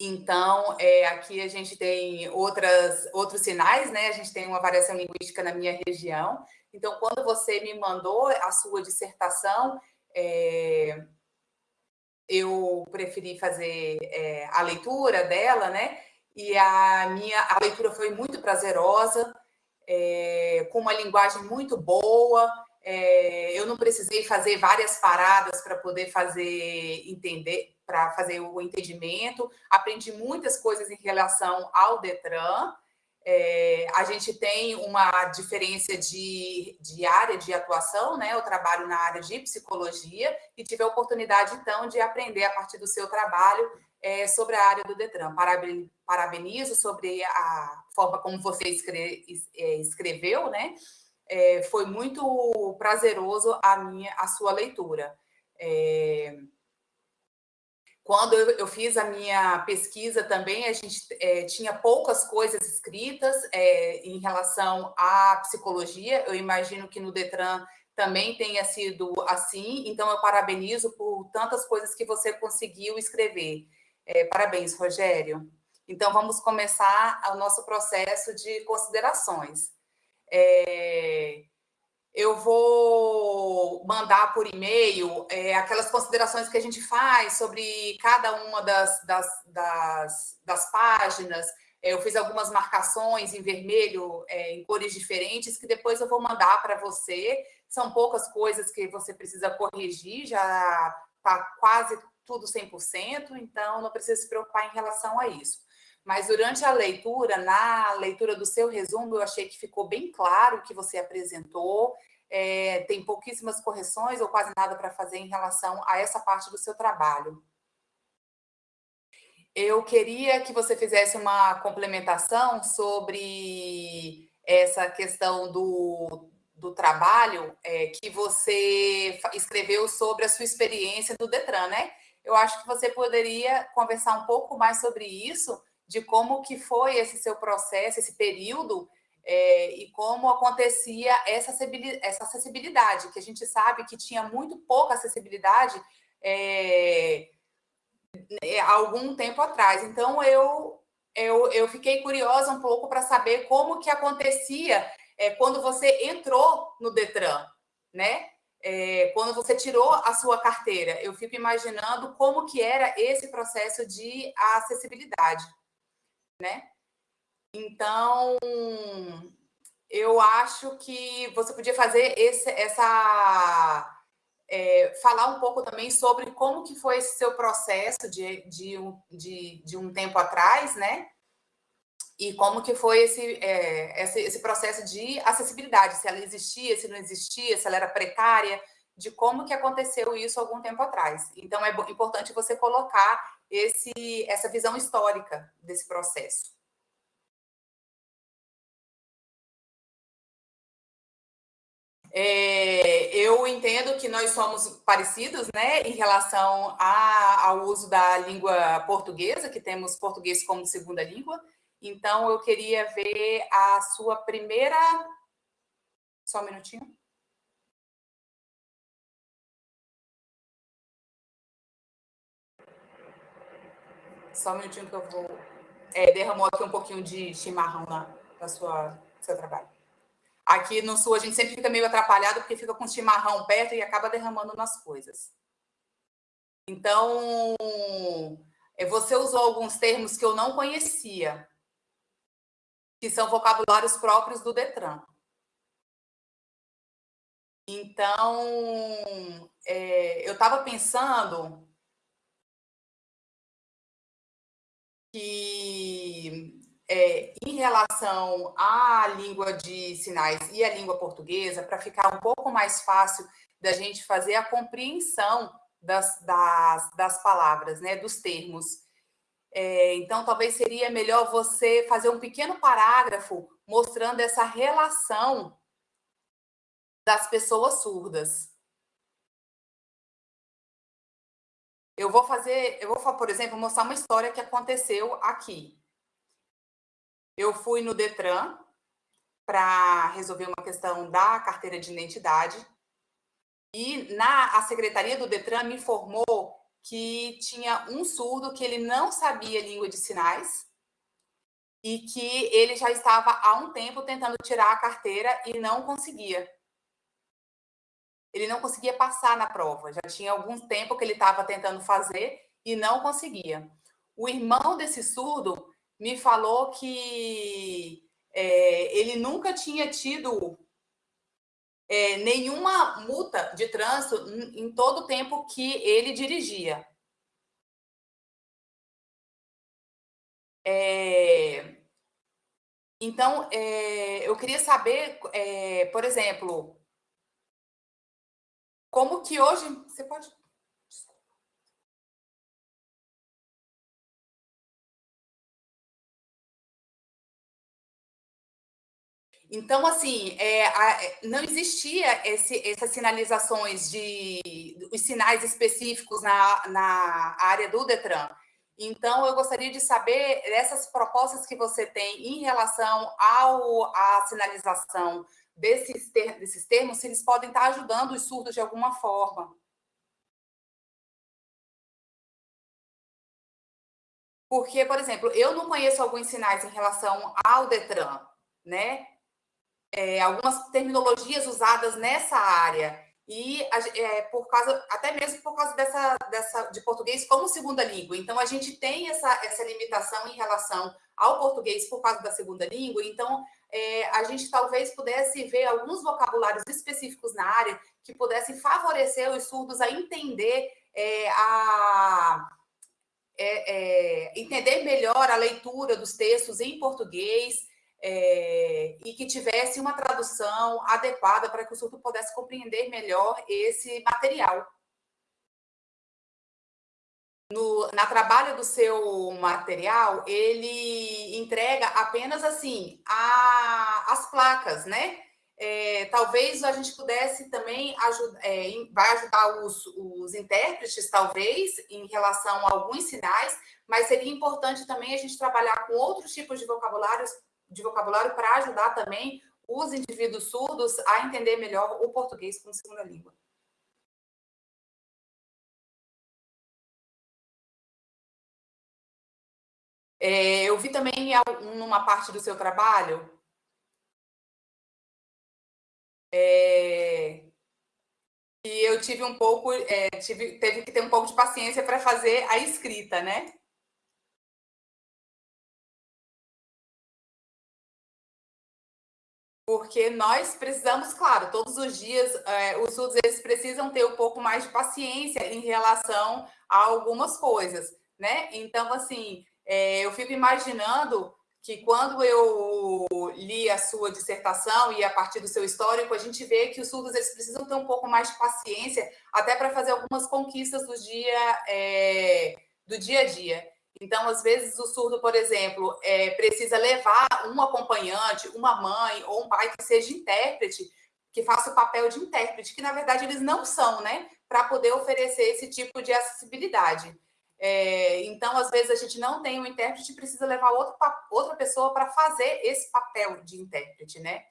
Então, é, aqui a gente tem outras, outros sinais, né? A gente tem uma variação linguística na minha região, então, quando você me mandou a sua dissertação, é, eu preferi fazer é, a leitura dela, né? E a minha a leitura foi muito prazerosa, é, com uma linguagem muito boa. É, eu não precisei fazer várias paradas para poder fazer entender, para fazer o entendimento. Aprendi muitas coisas em relação ao Detran. É, a gente tem uma diferença de, de área de atuação, né? Eu trabalho na área de psicologia e tive a oportunidade, então, de aprender a partir do seu trabalho é, sobre a área do Detran. Parabenizo sobre a forma como você é, escreveu, né? É, foi muito prazeroso a minha, a sua leitura. É, quando eu, eu, fiz a minha pesquisa também, a gente é, tinha poucas coisas escritas é, em relação à psicologia. Eu imagino que no Detran também tenha sido assim, então eu parabenizo por tantas coisas que você conseguiu escrever. É, parabéns, Rogério. Então, vamos começar o nosso processo de considerações. É, eu vou mandar por e-mail é, aquelas considerações que a gente faz sobre cada uma das, das, das, das páginas. É, eu fiz algumas marcações em vermelho, é, em cores diferentes, que depois eu vou mandar para você. São poucas coisas que você precisa corrigir, já está quase tudo 100%, então não precisa se preocupar em relação a isso. Mas durante a leitura, na leitura do seu resumo, eu achei que ficou bem claro o que você apresentou, é, tem pouquíssimas correções ou quase nada para fazer em relação a essa parte do seu trabalho. Eu queria que você fizesse uma complementação sobre essa questão do, do trabalho é, que você escreveu sobre a sua experiência do Detran, né? Eu acho que você poderia conversar um pouco mais sobre isso, de como que foi esse seu processo, esse período, é, e como acontecia essa acessibilidade, que a gente sabe que tinha muito pouca acessibilidade é, há algum tempo atrás. Então, eu, eu, eu fiquei curiosa um pouco para saber como que acontecia é, quando você entrou no DETRAN, né? É, quando você tirou a sua carteira. Eu fico imaginando como que era esse processo de acessibilidade né? Então, eu acho que você podia fazer esse, essa... É, falar um pouco também sobre como que foi esse seu processo de, de, de, de um tempo atrás, né? E como que foi esse, é, esse, esse processo de acessibilidade, se ela existia, se não existia, se ela era precária, de como que aconteceu isso algum tempo atrás. Então, é importante você colocar esse, essa visão histórica desse processo. É, eu entendo que nós somos parecidos né, em relação a, ao uso da língua portuguesa, que temos português como segunda língua. Então, eu queria ver a sua primeira... Só um minutinho. Só um minutinho que eu vou... É, derramou aqui um pouquinho de chimarrão na, na sua, no seu trabalho. Aqui no sul a gente sempre fica meio atrapalhado porque fica com chimarrão perto e acaba derramando nas coisas. Então, é, você usou alguns termos que eu não conhecia, que são vocabulários próprios do Detran. Então, é, eu estava pensando que é, em relação à língua de sinais e à língua portuguesa, para ficar um pouco mais fácil da gente fazer a compreensão das, das, das palavras, né, dos termos. É, então, talvez seria melhor você fazer um pequeno parágrafo mostrando essa relação das pessoas surdas. Eu vou fazer, eu vou, por exemplo, mostrar uma história que aconteceu aqui. Eu fui no Detran para resolver uma questão da carteira de identidade e na a secretaria do Detran me informou que tinha um surdo que ele não sabia língua de sinais e que ele já estava há um tempo tentando tirar a carteira e não conseguia ele não conseguia passar na prova. Já tinha algum tempo que ele estava tentando fazer e não conseguia. O irmão desse surdo me falou que é, ele nunca tinha tido é, nenhuma multa de trânsito em todo o tempo que ele dirigia. É, então, é, eu queria saber, é, por exemplo, como que hoje. Você pode. Então, assim, é, a, é, não existia esse, essas sinalizações de os sinais específicos na, na área do Detran. Então, eu gostaria de saber essas propostas que você tem em relação ao, à sinalização desses, ter, desses termos, se eles podem estar ajudando os surdos de alguma forma. Porque, por exemplo, eu não conheço alguns sinais em relação ao Detran, né? É, algumas terminologias usadas nessa área e é, por causa até mesmo por causa dessa, dessa de português como segunda língua. Então a gente tem essa, essa limitação em relação ao português por causa da segunda língua. Então é, a gente talvez pudesse ver alguns vocabulários específicos na área que pudessem favorecer os surdos a entender é, a é, é, entender melhor a leitura dos textos em português é, e que tivesse uma tradução adequada para que o surdo pudesse compreender melhor esse material no, na trabalho do seu material, ele entrega apenas assim a, as placas, né? É, talvez a gente pudesse também ajudar, é, vai ajudar os, os intérpretes, talvez, em relação a alguns sinais, mas seria importante também a gente trabalhar com outros tipos de de vocabulário para ajudar também os indivíduos surdos a entender melhor o português como segunda língua. É, eu vi também numa parte do seu trabalho é, e eu tive um pouco, é, tive, teve que ter um pouco de paciência para fazer a escrita, né? Porque nós precisamos, claro, todos os dias, é, os surdos eles precisam ter um pouco mais de paciência em relação a algumas coisas, né? Então, assim, é, eu fico imaginando que quando eu li a sua dissertação e a partir do seu histórico, a gente vê que os surdos eles precisam ter um pouco mais de paciência até para fazer algumas conquistas do dia, é, do dia a dia. Então, às vezes, o surdo, por exemplo, é, precisa levar um acompanhante, uma mãe ou um pai que seja intérprete, que faça o papel de intérprete, que na verdade eles não são, né? Para poder oferecer esse tipo de acessibilidade. É, então, às vezes, a gente não tem um intérprete, precisa levar outro, outra pessoa para fazer esse papel de intérprete, né?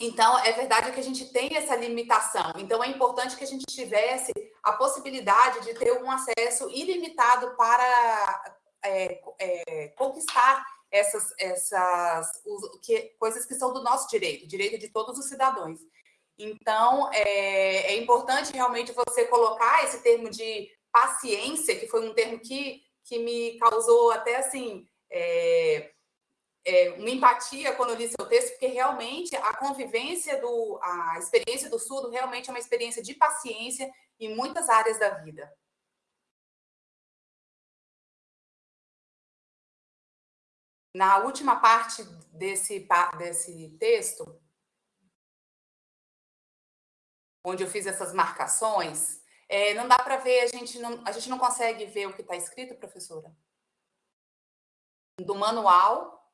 Então, é verdade que a gente tem essa limitação. Então, é importante que a gente tivesse a possibilidade de ter um acesso ilimitado para é, é, conquistar essas, essas os, que, coisas que são do nosso direito, direito de todos os cidadãos. Então, é, é importante realmente você colocar esse termo de paciência, que foi um termo que, que me causou até assim. É, é, uma empatia quando eu li seu texto, porque realmente a convivência do, a experiência do surdo realmente é uma experiência de paciência em muitas áreas da vida. Na última parte desse, desse texto, onde eu fiz essas marcações, é, não dá para ver, a gente não, a gente não consegue ver o que está escrito, professora? Do manual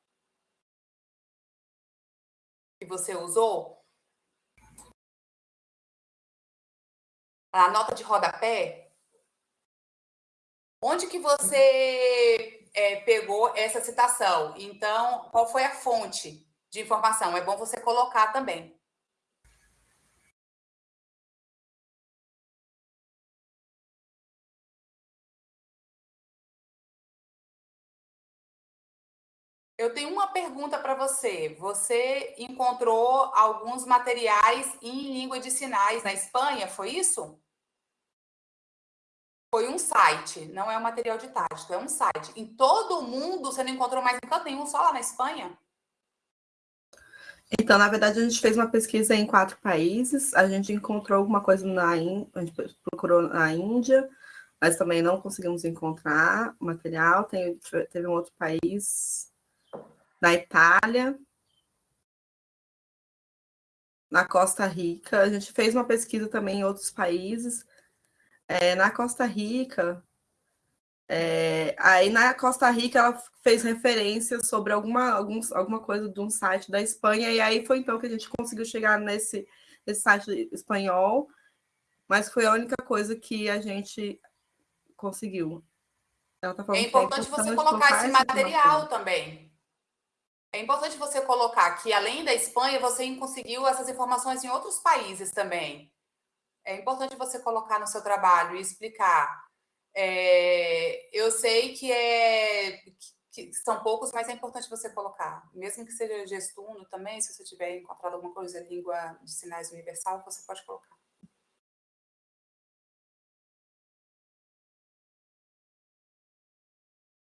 que você usou, a nota de rodapé, onde que você é, pegou essa citação? Então, qual foi a fonte de informação? É bom você colocar também. Eu tenho uma pergunta para você. Você encontrou alguns materiais em língua de sinais na Espanha, foi isso? Foi um site, não é um material didático, é um site. Em todo o mundo, você não encontrou mais canto nenhum, só lá na Espanha? Então, na verdade, a gente fez uma pesquisa em quatro países. A gente encontrou alguma coisa na a gente procurou na Índia, mas também não conseguimos encontrar material. Tem, teve um outro país, na Itália, na Costa Rica. A gente fez uma pesquisa também em outros países. É, na Costa Rica, é, aí na Costa Rica ela fez referência sobre alguma, alguns, alguma coisa de um site da Espanha, e aí foi então que a gente conseguiu chegar nesse, nesse site espanhol, mas foi a única coisa que a gente conseguiu. Tá é importante, é importante você colocar esse material também. É importante você colocar que, além da Espanha, você conseguiu essas informações em outros países também. É importante você colocar no seu trabalho e explicar. É, eu sei que, é, que são poucos, mas é importante você colocar. Mesmo que seja gestuno também, se você tiver encontrado alguma coisa em língua de sinais universal, você pode colocar.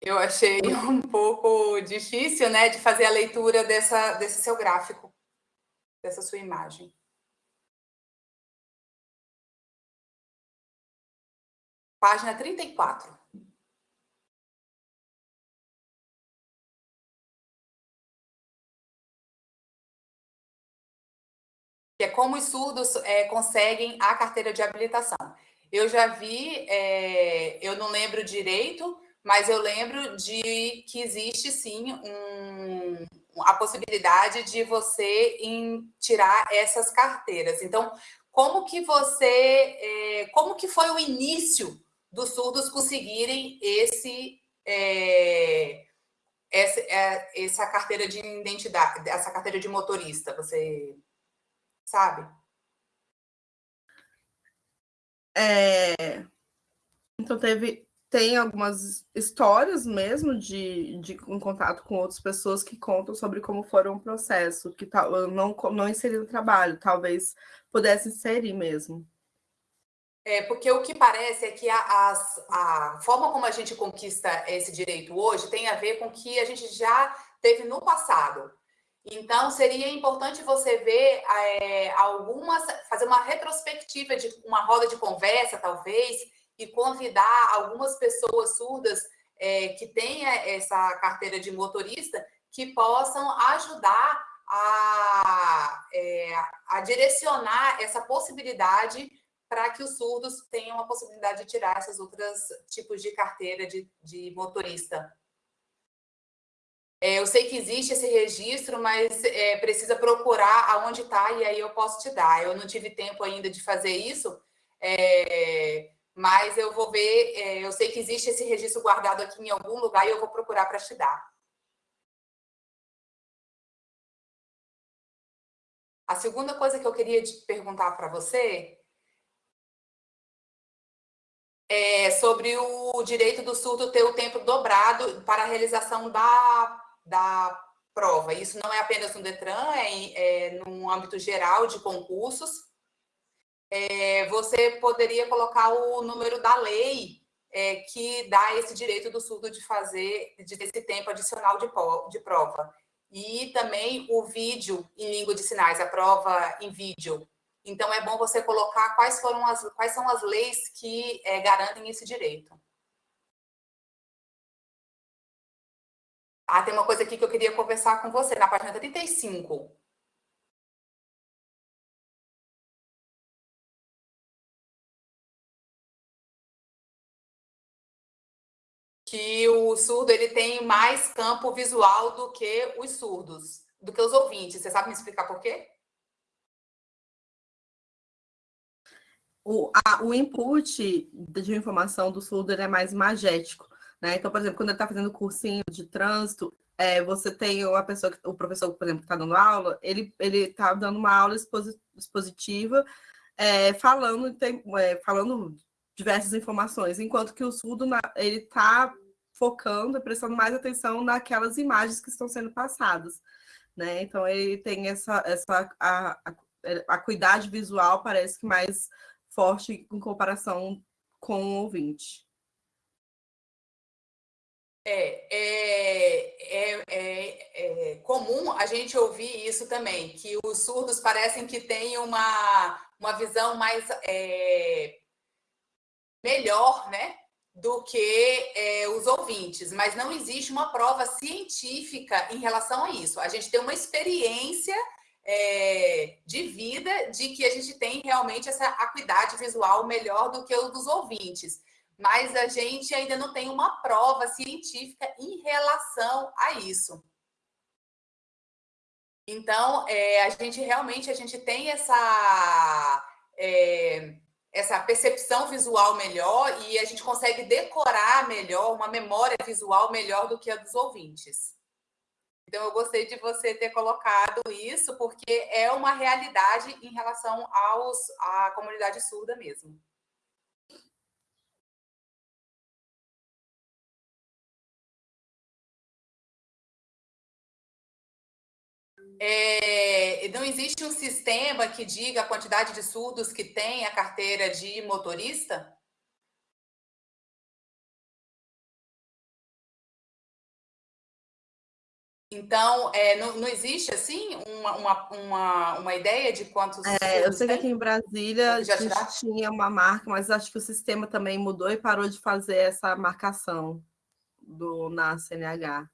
Eu achei <laughs> um pouco difícil, né, de fazer a leitura dessa, desse seu gráfico, dessa sua imagem. Página 34. Que é como os surdos é, conseguem a carteira de habilitação. Eu já vi, é, eu não lembro direito, mas eu lembro de que existe sim um, a possibilidade de você tirar essas carteiras. Então, como que você, é, como que foi o início dos surdos conseguirem esse, é, essa, é, essa carteira de identidade, essa carteira de motorista? Você sabe? É, então teve tem algumas histórias mesmo de, de um contato com outras pessoas que contam sobre como foram o processo, que tal, não, não inseri no trabalho, talvez pudesse inserir mesmo. É, porque o que parece é que a, a, a forma como a gente conquista esse direito hoje tem a ver com o que a gente já teve no passado. Então, seria importante você ver é, algumas, fazer uma retrospectiva de uma roda de conversa, talvez, e convidar algumas pessoas surdas é, que tenham essa carteira de motorista que possam ajudar a, é, a direcionar essa possibilidade para que os surdos tenham a possibilidade de tirar esses outros tipos de carteira de, de motorista. É, eu sei que existe esse registro, mas é, precisa procurar aonde está e aí eu posso te dar. Eu não tive tempo ainda de fazer isso, é, mas eu vou ver, é, eu sei que existe esse registro guardado aqui em algum lugar e eu vou procurar para te dar. A segunda coisa que eu queria perguntar para você é sobre o direito do surdo ter o tempo dobrado para a realização da, da prova. Isso não é apenas no Detran, é, é no âmbito geral de concursos. É, você poderia colocar o número da lei é, que dá esse direito do surdo de fazer, de ter esse tempo adicional de, de prova. E também o vídeo em língua de sinais, a prova em vídeo. Então, é bom você colocar quais, foram as, quais são as leis que é, garantem esse direito. Ah, tem uma coisa aqui que eu queria conversar com você, na página 35. Que o surdo ele tem mais campo visual do que os surdos, do que os ouvintes. Você sabe me explicar por quê? O, a, o input de informação do surdo é mais magético. Né? Então, por exemplo, quando ele está fazendo cursinho de trânsito, é, você tem uma pessoa, o professor, por exemplo, que está dando aula, ele está dando uma aula expositiva, é, falando, tem, é, falando diversas informações, enquanto que o surdo ele está focando prestando mais atenção naquelas imagens que estão sendo passadas. Né? Então, ele tem essa, essa a, a, a acuidade visual parece que mais forte em comparação com o ouvinte. É, é, é, é, é, comum a gente ouvir isso também, que os surdos parecem que têm uma, uma visão mais é, melhor, né? Do que é, os ouvintes, mas não existe uma prova científica em relação a isso. A gente tem uma experiência é, de vida de que a gente tem realmente essa acuidade visual melhor do que o dos ouvintes mas a gente ainda não tem uma prova científica em relação a isso. Então, é, a gente realmente a gente tem essa, é, essa percepção visual melhor e a gente consegue decorar melhor, uma memória visual melhor do que a dos ouvintes. Então, eu gostei de você ter colocado isso, porque é uma realidade em relação aos, à comunidade surda mesmo. É, não existe um sistema que diga a quantidade de surdos que tem a carteira de motorista? Então, é, não, não, existe, assim, uma, uma, uma, uma ideia de quantos é, Eu sei que aqui em Brasília já tinha uma marca, mas acho que o sistema também mudou e parou de fazer essa marcação do, na CNH.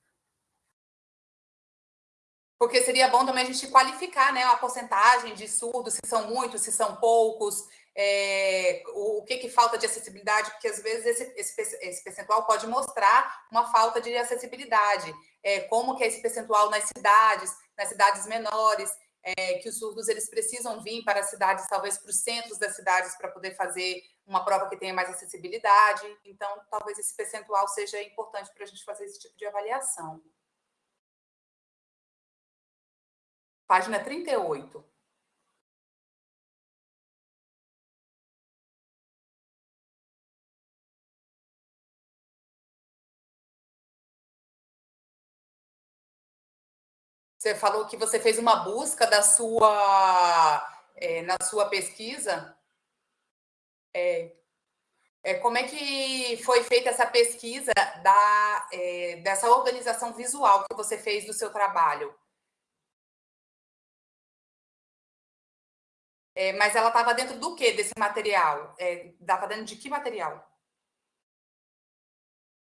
Porque seria bom também a gente qualificar né, a porcentagem de surdos, se são muitos, se são poucos, é, o, o, que, que falta de acessibilidade, porque às vezes esse, esse, esse percentual pode mostrar uma falta de acessibilidade. É, como que é esse percentual nas cidades, nas cidades menores, é, que os surdos eles precisam vir para as cidades, talvez para os centros das cidades, para poder fazer uma prova que tenha mais acessibilidade. Então, talvez esse percentual seja importante para a gente fazer esse tipo de avaliação. Página 38. Você falou que você fez uma busca da sua, é, na sua pesquisa. É, é, como é que foi feita essa pesquisa da, é, dessa organização visual que você fez do seu trabalho? É, mas ela estava dentro do que desse material? Estava é, dentro de que material?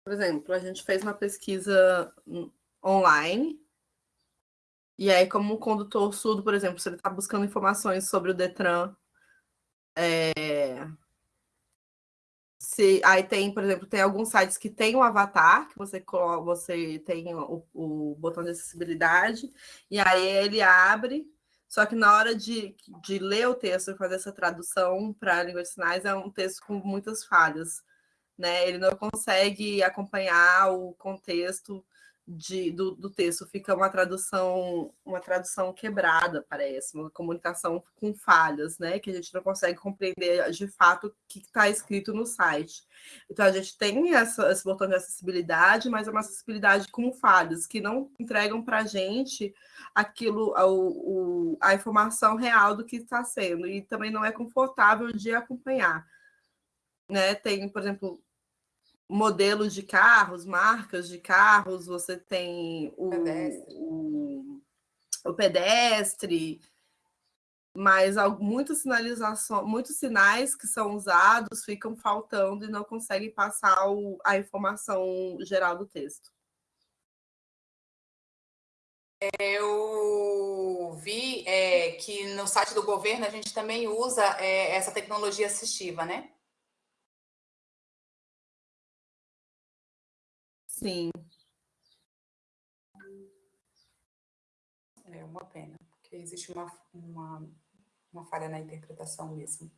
Por exemplo, a gente fez uma pesquisa online. E aí, como o condutor surdo, por exemplo, se ele está buscando informações sobre o Detran, é... Se, aí tem, por exemplo, tem alguns sites que tem um avatar, que você, você tem o, o botão de acessibilidade, e aí ele abre só que na hora de, de ler o texto e fazer essa tradução para a língua de sinais, é um texto com muitas falhas. Né? Ele não consegue acompanhar o contexto de, do, do, texto fica uma tradução uma tradução quebrada parece uma comunicação com falhas né que a gente não consegue compreender de fato o que está escrito no site. Então a gente tem essa, esse botão de acessibilidade mas é uma acessibilidade com falhas que não entregam para a gente aquilo a, o, a informação real do que está sendo e também não é confortável de acompanhar né. Tem por exemplo modelos de carros, marcas de carros, você tem o pedestre, o, o pedestre mas muitas sinalizações, muitos sinais que são usados ficam faltando e não conseguem passar o, a informação geral do texto. Eu vi é, que no site do governo a gente também usa é, essa tecnologia assistiva, né? Sim. É uma pena, porque existe uma, uma, uma falha na interpretação mesmo.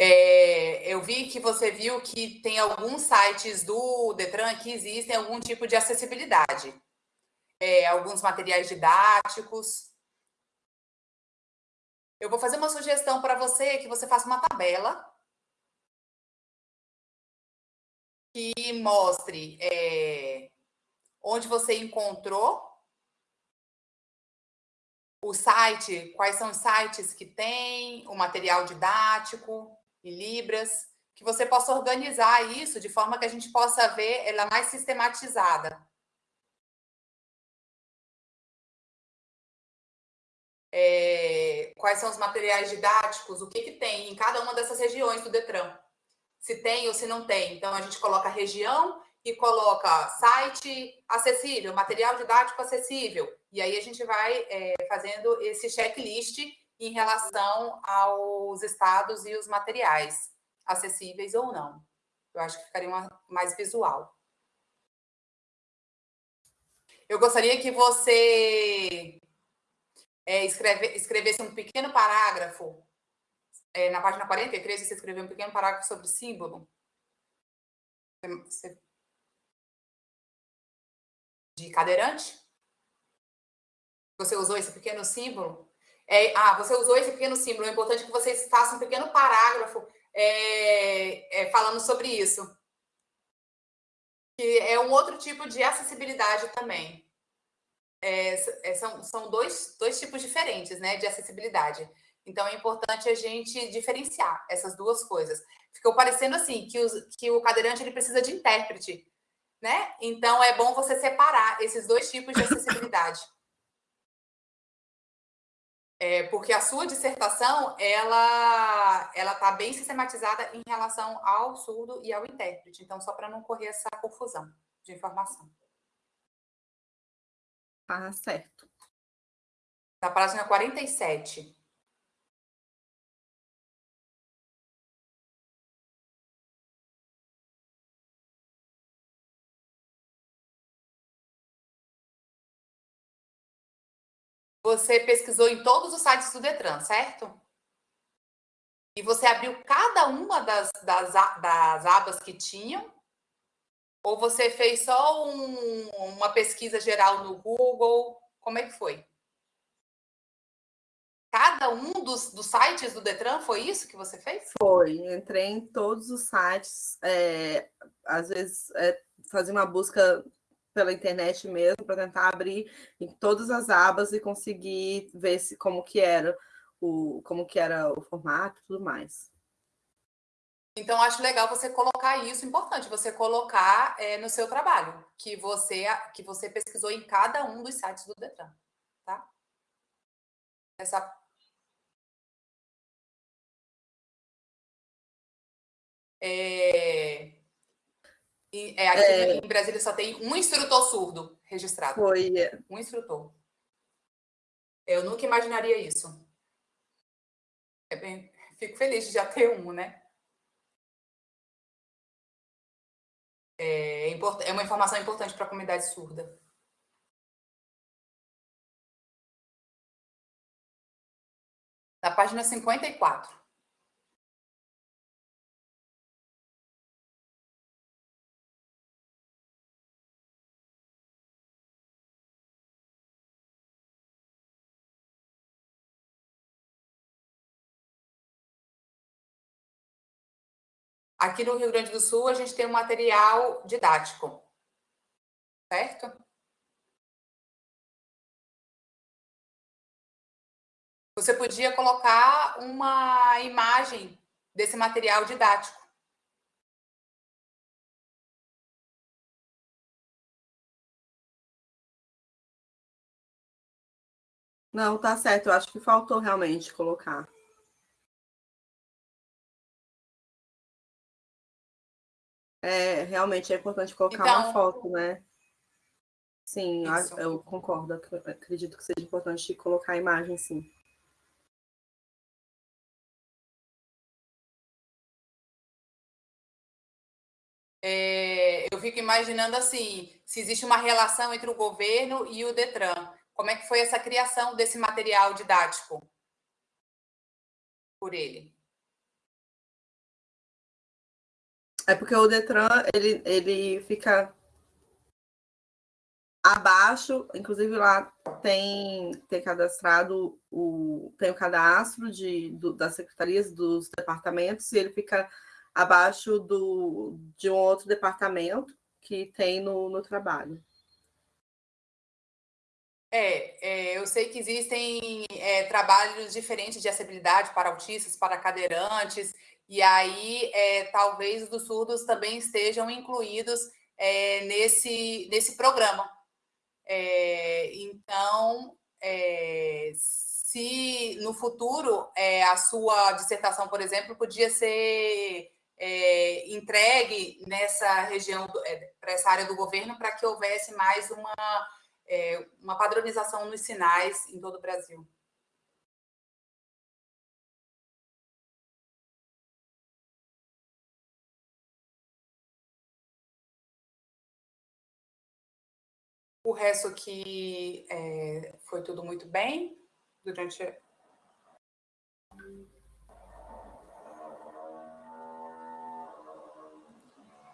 É, eu vi que você viu que tem alguns sites do Detran que existem algum tipo de acessibilidade. É, alguns materiais didáticos. Eu vou fazer uma sugestão para você, que você faça uma tabela que mostre é, onde você encontrou o site, quais são os sites que tem, o material didático em Libras, que você possa organizar isso de forma que a gente possa ver ela mais sistematizada. É, quais são os materiais didáticos, o que, que tem em cada uma dessas regiões do Detran se tem ou se não tem. Então, a gente coloca região e coloca site acessível, material didático acessível. E aí a gente vai é, fazendo esse checklist em relação aos estados e os materiais, acessíveis ou não. Eu acho que ficaria uma, mais visual. Eu gostaria que você é, escreve, escrevesse um pequeno parágrafo é, na página 43, você escreveu um pequeno parágrafo sobre símbolo. Você... De cadeirante? Você usou esse pequeno símbolo? É, ah, você usou esse pequeno símbolo. É importante que vocês façam um pequeno parágrafo é, é, falando sobre isso. Que é um outro tipo de acessibilidade também. É, é são são dois, dois tipos diferentes né, de acessibilidade. Então, é importante a gente diferenciar essas duas coisas. Ficou parecendo assim, que, os, que o cadeirante ele precisa de intérprete, né? Então, é bom você separar esses dois tipos de acessibilidade. É, porque a sua dissertação, ela ela está bem sistematizada em relação ao surdo e ao intérprete. Então, só para não correr essa confusão de informação. Tá certo. Na página 47. Você pesquisou em todos os sites do Detran, certo? E você abriu cada uma das, das, das abas que tinham? Ou você fez só um, uma pesquisa geral no Google? Como é que foi? Cada um dos, dos sites do Detran, foi isso que você fez? Foi, entrei em todos os sites, é, às vezes é, fazia uma busca pela internet mesmo para tentar abrir em todas as abas e conseguir ver se como que era o como que era o formato e tudo mais. Então acho legal você colocar isso, importante você colocar é, no seu trabalho que você que você pesquisou em cada um dos sites do Detran, tá? Essa é... É, aqui é... em Brasília só tem um instrutor surdo registrado. Foi. É. Um instrutor. Eu nunca imaginaria isso. É bem... Fico feliz de já ter um, né? É, import... é uma informação importante para a comunidade surda. Na página 54. Aqui no Rio Grande do Sul, a gente tem um material didático, certo? Você podia colocar uma imagem desse material didático. Não, tá certo. Eu acho que faltou realmente colocar. É, realmente é importante colocar então, uma foto, né? Sim, isso. eu concordo. Acredito que seja importante colocar a imagem, sim. É, eu fico imaginando assim, se existe uma relação entre o governo e o Detran. Como é que foi essa criação desse material didático por ele? É porque o Detran, ele, ele fica abaixo, inclusive lá tem, tem cadastrado o, tem o cadastro de, do, das secretarias dos departamentos e ele fica abaixo do, de um outro departamento que tem no, no trabalho. É, é, eu sei que existem é, trabalhos diferentes de acessibilidade para autistas, para cadeirantes, e aí é, talvez os dos surdos também estejam incluídos é, nesse, nesse programa. É, então, é, se no futuro a sua dissertação, por exemplo, podia ser entregue nessa região, para essa área do governo, para que houvesse mais uma, uma padronização nos sinais em todo o Brasil. O resto aqui é, foi tudo muito bem durante.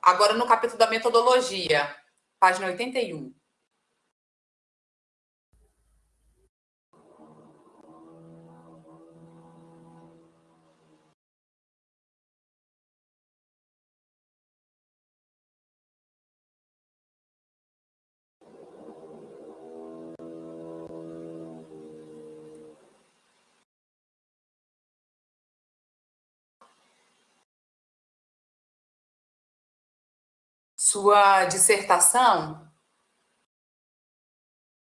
Agora, no capítulo da metodologia, página 81. Sua dissertação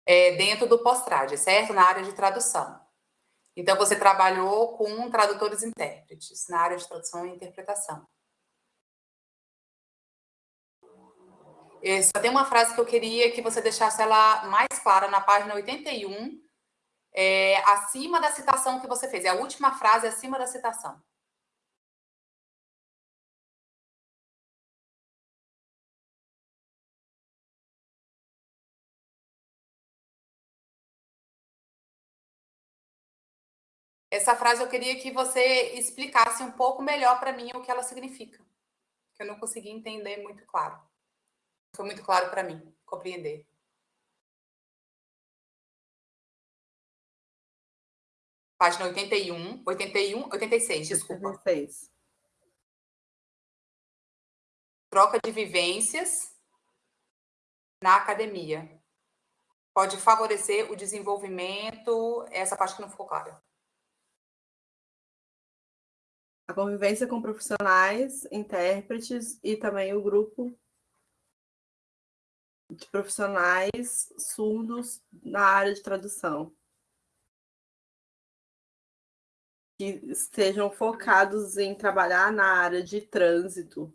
é dentro do postrade, certo? Na área de tradução. Então, você trabalhou com tradutores e intérpretes, na área de tradução e interpretação. Só tem uma frase que eu queria que você deixasse ela mais clara na página 81, é, acima da citação que você fez. É a última frase acima da citação. Essa frase eu queria que você explicasse um pouco melhor para mim o que ela significa. Que eu não consegui entender muito claro. Foi muito claro para mim compreender. Página 81, 81, 86, desculpa. 86. Troca de vivências na academia. Pode favorecer o desenvolvimento, essa parte que não ficou clara a convivência com profissionais, intérpretes e também o grupo de profissionais surdos na área de tradução. Que estejam focados em trabalhar na área de trânsito.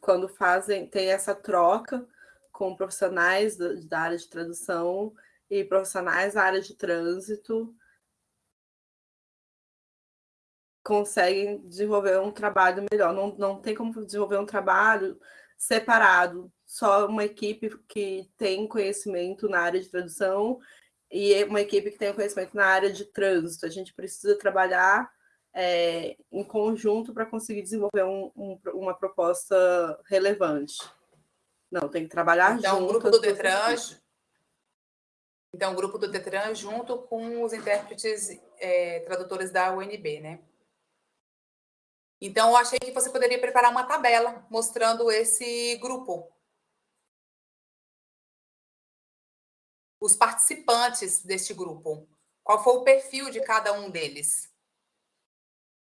Quando fazem, tem essa troca com profissionais da área de tradução e profissionais da área de trânsito, conseguem desenvolver um trabalho melhor. Não, não tem como desenvolver um trabalho separado, só uma equipe que tem conhecimento na área de tradução e uma equipe que tem conhecimento na área de trânsito. A gente precisa trabalhar é, em conjunto para conseguir desenvolver um, um, uma proposta relevante. Não, tem que trabalhar então, junto. Então, o grupo do Detran, então, o grupo do Detran junto com os intérpretes é, tradutores da UNB, né? Então, eu achei que você poderia preparar uma tabela mostrando esse grupo. Os participantes deste grupo. Qual foi o perfil de cada um deles?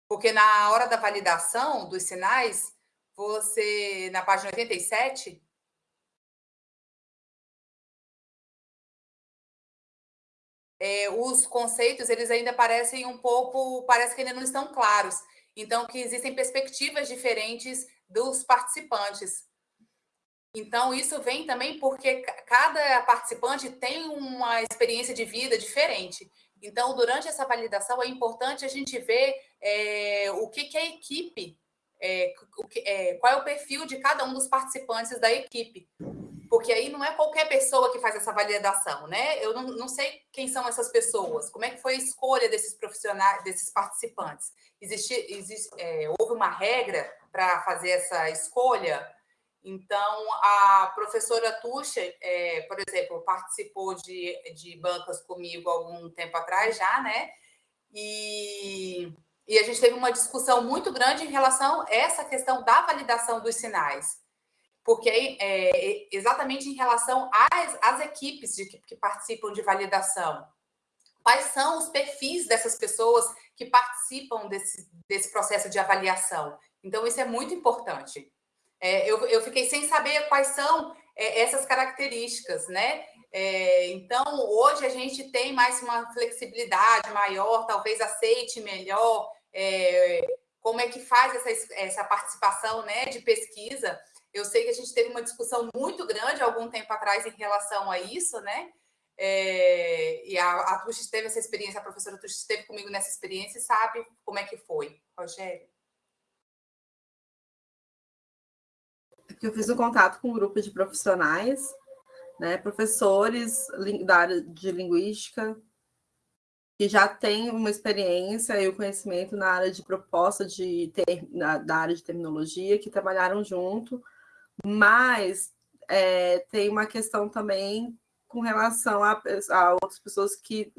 Porque na hora da validação dos sinais, você, na página 87, é, os conceitos, eles ainda parecem um pouco, parece que ainda não estão claros. Então, que existem perspectivas diferentes dos participantes. Então, isso vem também porque cada participante tem uma experiência de vida diferente. Então, durante essa validação, é importante a gente ver é, o que, que a equipe, é, que, é, qual é o perfil de cada um dos participantes da equipe porque aí não é qualquer pessoa que faz essa validação, né? Eu não, não sei quem são essas pessoas, como é que foi a escolha desses profissionais, desses participantes. Existe, existe é, houve uma regra para fazer essa escolha? Então, a professora Tuxa, é, por exemplo, participou de, de bancas comigo algum tempo atrás já, né? E, e a gente teve uma discussão muito grande em relação a essa questão da validação dos sinais porque é, exatamente em relação às, às equipes de, que participam de validação. Quais são os perfis dessas pessoas que participam desse, desse processo de avaliação? Então, isso é muito importante. É, eu, eu fiquei sem saber quais são é, essas características, né? É, então, hoje a gente tem mais uma flexibilidade maior, talvez aceite melhor é, como é que faz essa, essa participação né, de pesquisa, eu sei que a gente teve uma discussão muito grande algum tempo atrás em relação a isso, né? É, e a, a teve essa experiência, a professora Tuxi esteve comigo nessa experiência e sabe como é que foi. Rogério? Eu fiz um contato com um grupo de profissionais, né, professores da área de linguística, que já têm uma experiência e o conhecimento na área de proposta de ter, na, da área de terminologia, que trabalharam junto mas é, tem uma questão também com relação a, a, outras pessoas que.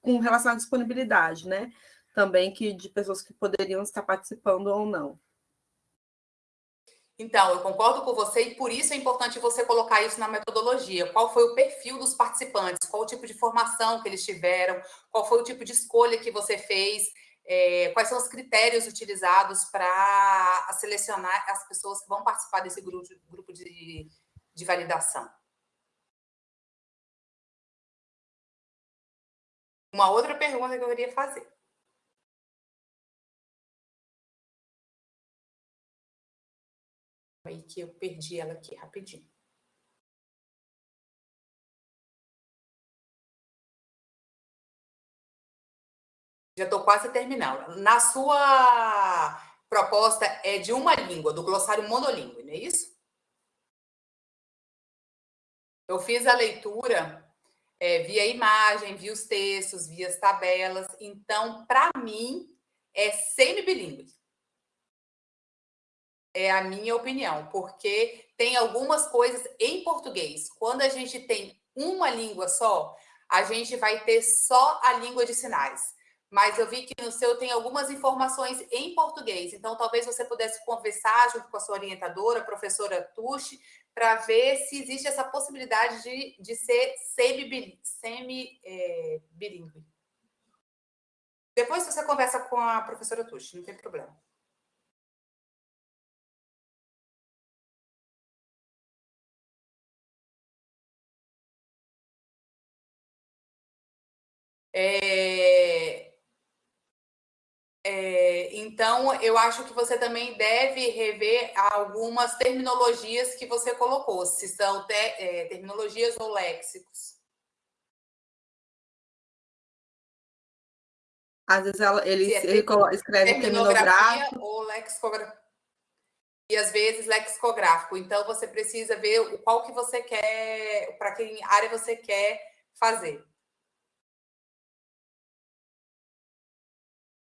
com relação à disponibilidade, né? Também que de pessoas que poderiam estar participando ou não. Então, eu concordo com você e por isso é importante você colocar isso na metodologia. Qual foi o perfil dos participantes? Qual o tipo de formação que eles tiveram? Qual foi o tipo de escolha que você fez? É, quais são os critérios utilizados para selecionar as pessoas que vão participar desse grupo, grupo de, de validação? Uma outra pergunta que eu queria fazer. Aí que eu perdi ela aqui rapidinho. Já estou quase terminando. Na sua proposta é de uma língua, do glossário monolíngue, não é isso? Eu fiz a leitura é, via imagem, vi os textos, vi as tabelas. Então, para mim, é semi-bilíngue. É a minha opinião, porque tem algumas coisas em português. Quando a gente tem uma língua só, a gente vai ter só a língua de sinais mas eu vi que no seu tem algumas informações em português. Então, talvez você pudesse conversar junto com a sua orientadora, a professora Tuxi, para ver se existe essa possibilidade de, de ser semi-bilíngue. Semi, é, Depois você conversa com a professora Tuxi, não tem problema. É, então, eu acho que você também deve rever algumas terminologias que você colocou, se são te, é, terminologias ou léxicos. Às vezes ela, ele, é ele escreve terminográfico ou lexicográfico. E às vezes lexicográfico. Então, você precisa ver qual que você quer, para que área você quer fazer.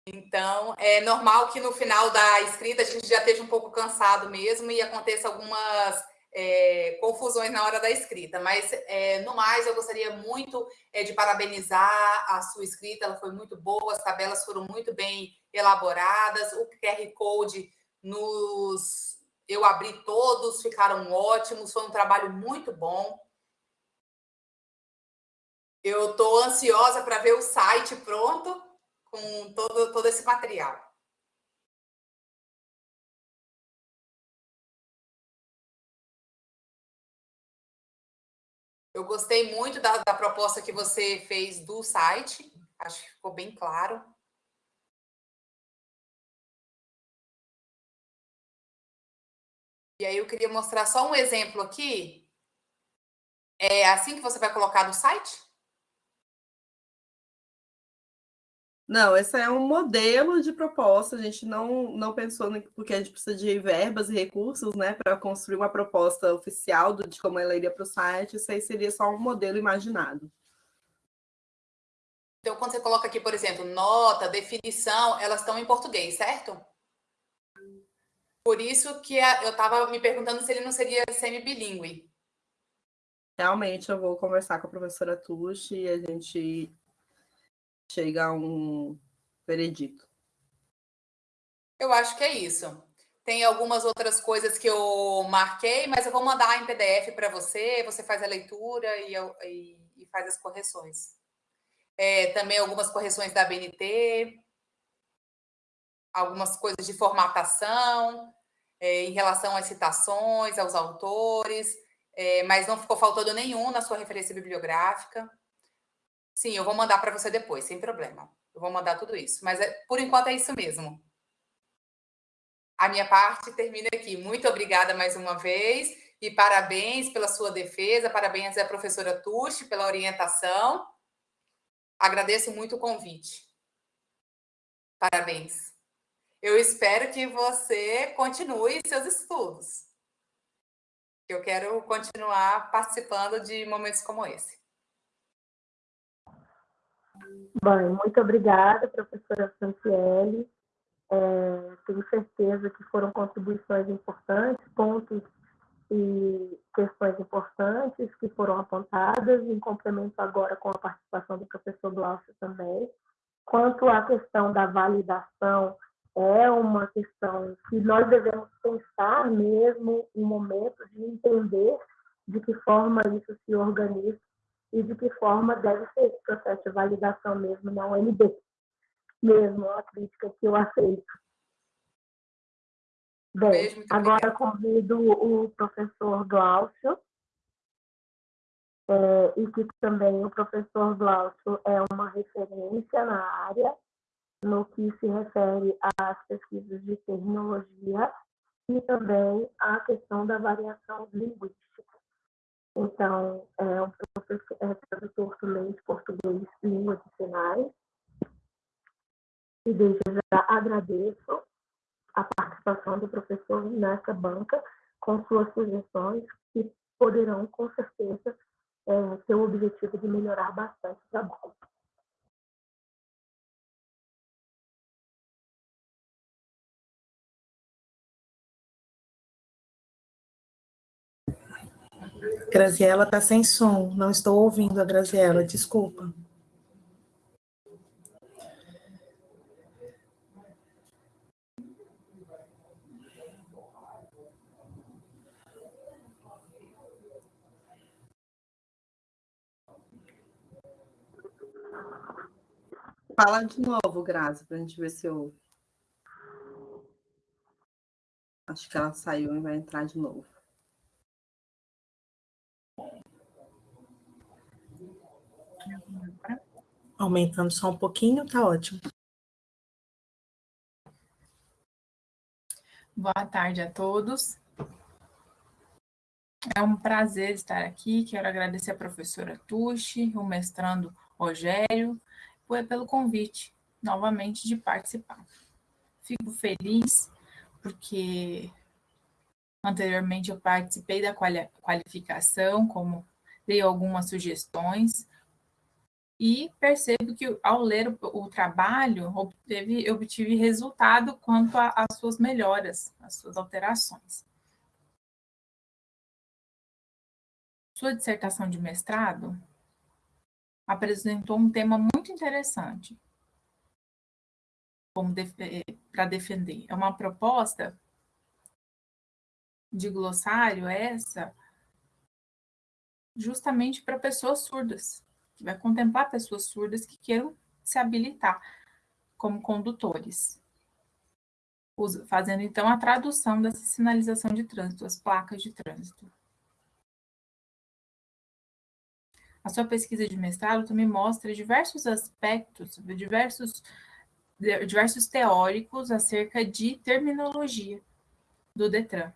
Então, é normal que no final da escrita a gente já esteja um pouco cansado mesmo e aconteça algumas é, confusões na hora da escrita, mas é, no mais eu gostaria muito é, de parabenizar a sua escrita, ela foi muito boa, as tabelas foram muito bem elaboradas, o QR Code nos eu abri todos, ficaram ótimos, foi um trabalho muito bom. Eu estou ansiosa para ver o site pronto com todo, todo esse material. Eu gostei muito da, da proposta que você fez do site, acho que ficou bem claro. E aí eu queria mostrar só um exemplo aqui. É assim que você vai colocar no site? Não, esse é um modelo de proposta. A gente não, não pensou no, porque a gente precisa de verbas e recursos, né, para construir uma proposta oficial do, de como ela iria para o site. Isso aí seria só um modelo imaginado. Então, quando você coloca aqui, por exemplo, nota, definição, elas estão em português, certo? Por isso que eu estava me perguntando se ele não seria semi-bilíngue. Realmente, eu vou conversar com a professora Tuxi e a gente chega a um veredito. Eu acho que é isso. Tem algumas outras coisas que eu marquei, mas eu vou mandar em PDF para você, você faz a leitura e, eu, e, e faz as correções. É, também algumas correções da BNT, algumas coisas de formatação, é, em relação às citações, aos autores, é, mas não ficou faltando nenhum na sua referência bibliográfica. Sim, eu vou mandar para você depois, sem problema. Eu vou mandar tudo isso. Mas, é, por enquanto, é isso mesmo. A minha parte termina aqui. Muito obrigada mais uma vez e parabéns pela sua defesa, parabéns à professora Tuxi pela orientação. Agradeço muito o convite. Parabéns. Eu espero que você continue seus estudos. Eu quero continuar participando de momentos como esse. Bem, muito obrigada, professora Franciele. É, tenho certeza que foram contribuições importantes, pontos e questões importantes que foram apontadas, em complemento agora com a participação do professor Glaucio também. Quanto à questão da validação, é uma questão que nós devemos pensar mesmo um momento de entender de que forma isso se organiza e de que forma deve ser esse processo de validação mesmo na UNB. Mesmo, é uma crítica que eu aceito. Bem, agora convido o professor Glaucio, é, e que também o professor Glaucio é uma referência na área, no que se refere às pesquisas de terminologia e também à questão da variação linguística. Então, é um professor, é tradutor de português língua de sinais. E desde já agradeço a participação do professor nessa banca com suas sugestões que poderão, com certeza, é, ter o objetivo de melhorar bastante o trabalho. Graziela está sem som, não estou ouvindo a Graziela, desculpa. Fala de novo, Grazi, para a gente ver se eu. Acho que ela saiu e vai entrar de novo. Aumentando só um pouquinho, tá ótimo. Boa tarde a todos. É um prazer estar aqui. Quero agradecer a professora Tuxi, o mestrando Rogério, pelo convite novamente de participar. Fico feliz porque anteriormente eu participei da qualificação, como dei algumas sugestões, e percebo que ao ler o, o trabalho, obteve, obtive resultado quanto às suas melhoras, às suas alterações. sua dissertação de mestrado, apresentou um tema muito interessante eh, para defender. É uma proposta de glossário essa justamente para pessoas surdas, que vai contemplar pessoas surdas que queiram se habilitar como condutores, fazendo então a tradução dessa sinalização de trânsito, as placas de trânsito. A sua pesquisa de mestrado também mostra diversos aspectos, diversos, diversos teóricos acerca de terminologia do Detran.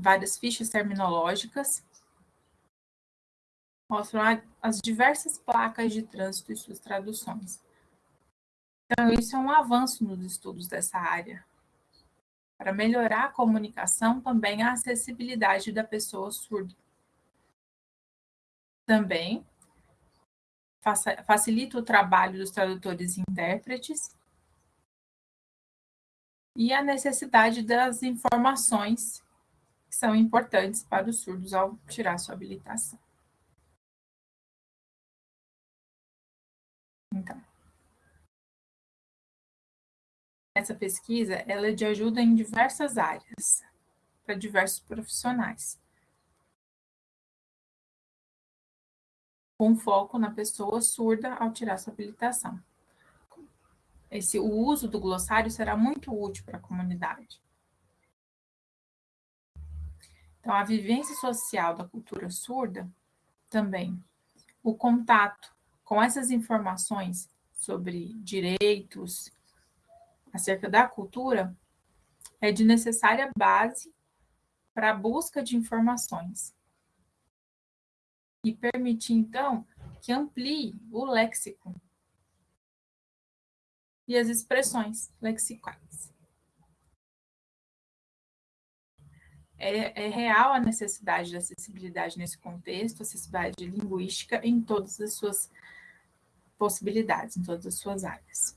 Várias fichas terminológicas mostram as diversas placas de trânsito e suas traduções. Então, isso é um avanço nos estudos dessa área. Para melhorar a comunicação, também a acessibilidade da pessoa surda. Também facilita o trabalho dos tradutores e intérpretes e a necessidade das informações que são importantes para os surdos ao tirar sua habilitação. Então, essa pesquisa ela é de ajuda em diversas áreas, para diversos profissionais. Com foco na pessoa surda ao tirar sua habilitação. Esse, o uso do glossário será muito útil para a comunidade. Então, a vivência social da cultura surda também, o contato com essas informações sobre direitos acerca da cultura é de necessária base para a busca de informações e permitir, então, que amplie o léxico e as expressões lexicais. É, é, real a necessidade de acessibilidade nesse contexto, acessibilidade linguística em todas as suas possibilidades, em todas as suas áreas.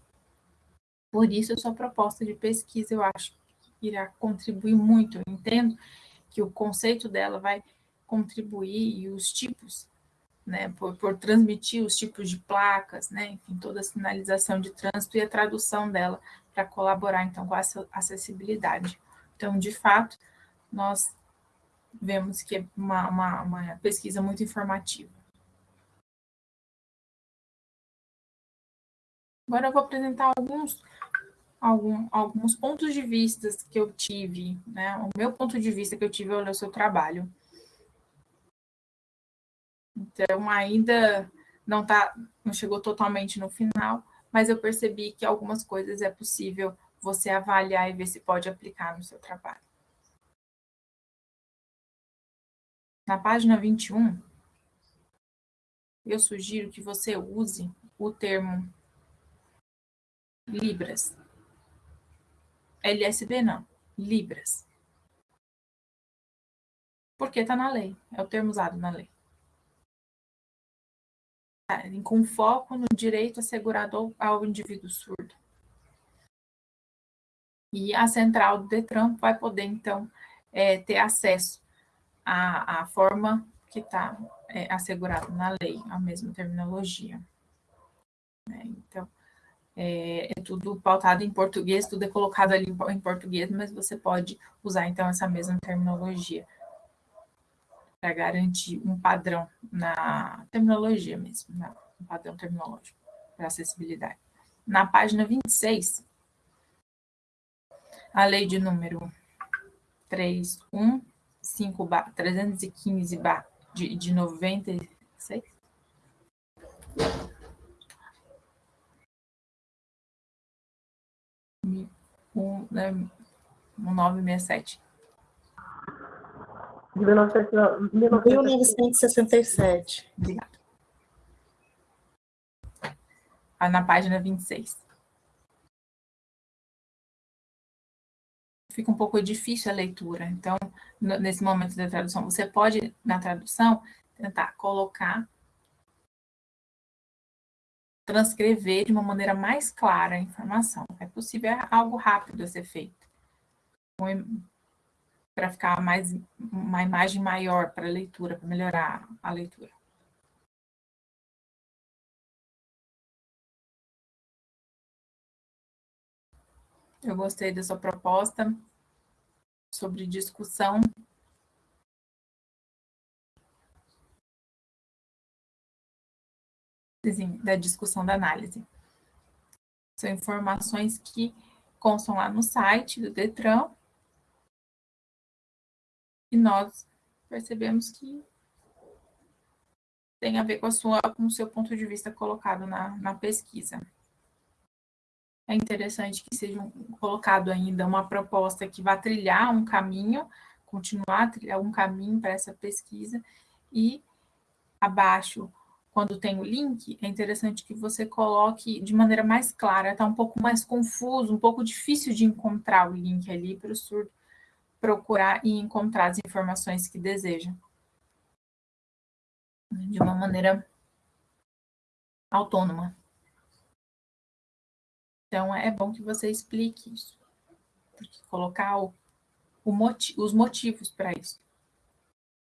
Por isso, a sua proposta de pesquisa, eu acho que irá contribuir muito. Eu entendo que o conceito dela vai contribuir e os tipos, né, por, por transmitir os tipos de placas, né, enfim, toda a sinalização de trânsito e a tradução dela para colaborar, então, com essa acessibilidade. Então, de fato, nós vemos que é uma, uma, uma pesquisa muito informativa. Agora eu vou apresentar alguns algum, alguns pontos de vista que eu tive, né? O meu ponto de vista que eu tive ao ler o seu trabalho. Então, ainda não tá, não chegou totalmente no final, mas eu percebi que algumas coisas é possível você avaliar e ver se pode aplicar no seu trabalho. Na página 21, eu sugiro que você use o termo Libras. LSB não, Libras. Porque está na lei, é o termo usado na lei. Tá, com foco no direito assegurado ao indivíduo surdo. E a central do DETRAN vai poder, então, é, ter acesso à, à forma que está é, assegurado na lei, a mesma terminologia. É, então, é, é, tudo pautado em português, tudo é colocado ali em português, mas você pode usar então essa mesma terminologia para garantir um padrão na terminologia mesmo, na, um padrão terminológico para acessibilidade. Na página 26, a lei de número 315 315 de, de 96, um, né, 1967. De 1967. Obrigada. Ah, na página 26. Fica um pouco difícil a leitura. Então, nesse momento da tradução, você pode, na tradução, tentar colocar transcrever de uma maneira mais clara a informação. É possível, é algo rápido a ser feito. para ficar mais uma imagem maior para a leitura, para melhorar a leitura. Eu gostei dessa proposta sobre discussão. Da discussão da análise. São informações que constam lá no site do Detran. E nós percebemos que tem a ver com, a sua, com o seu ponto de vista colocado na, na pesquisa. É interessante que seja colocado ainda uma proposta que vá trilhar um caminho, continuar a trilhar um caminho para essa pesquisa, e abaixo, quando tem o link, é interessante que você coloque de maneira mais clara, está um pouco mais confuso, um pouco difícil de encontrar o link ali para o surdo procurar e encontrar as informações que deseja. De uma maneira autônoma. Então, é bom que você explique isso. Porque colocar o, o motiv, os motivos para isso.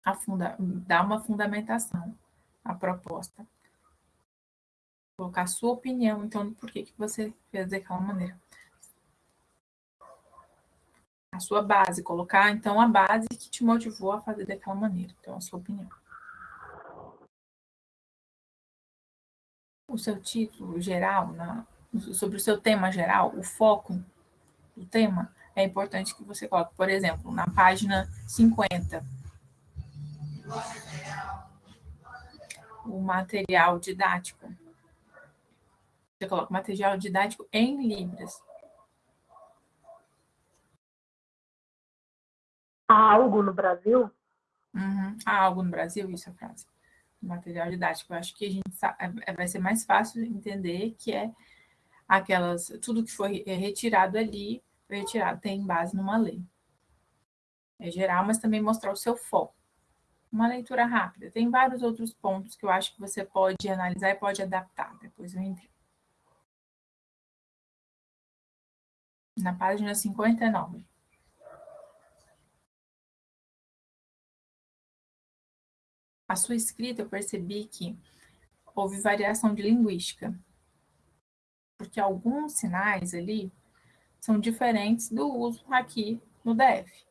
A funda, dar uma fundamentação à proposta. Colocar a sua opinião, então, por que, que você fez daquela maneira. A sua base, colocar, então, a base que te motivou a fazer daquela maneira. Então, a sua opinião. O seu título geral, na, sobre o seu tema geral, o foco do tema, é importante que você coloque, por exemplo, na página 50, o material didático. Você coloca material didático em Libras. Há algo no Brasil? Uhum. Há algo no Brasil? Isso é a frase. Material didático. Eu acho que a gente sabe, é, vai ser mais fácil entender que é aquelas, tudo que foi é, retirado ali, foi retirado, tem base numa lei. É geral, mas também mostrar o seu foco. Uma leitura rápida. Tem vários outros pontos que eu acho que você pode analisar e pode adaptar. Depois eu entro. Na página 59. A sua escrita, eu percebi que houve variação de linguística porque alguns sinais ali são diferentes do uso aqui no DF.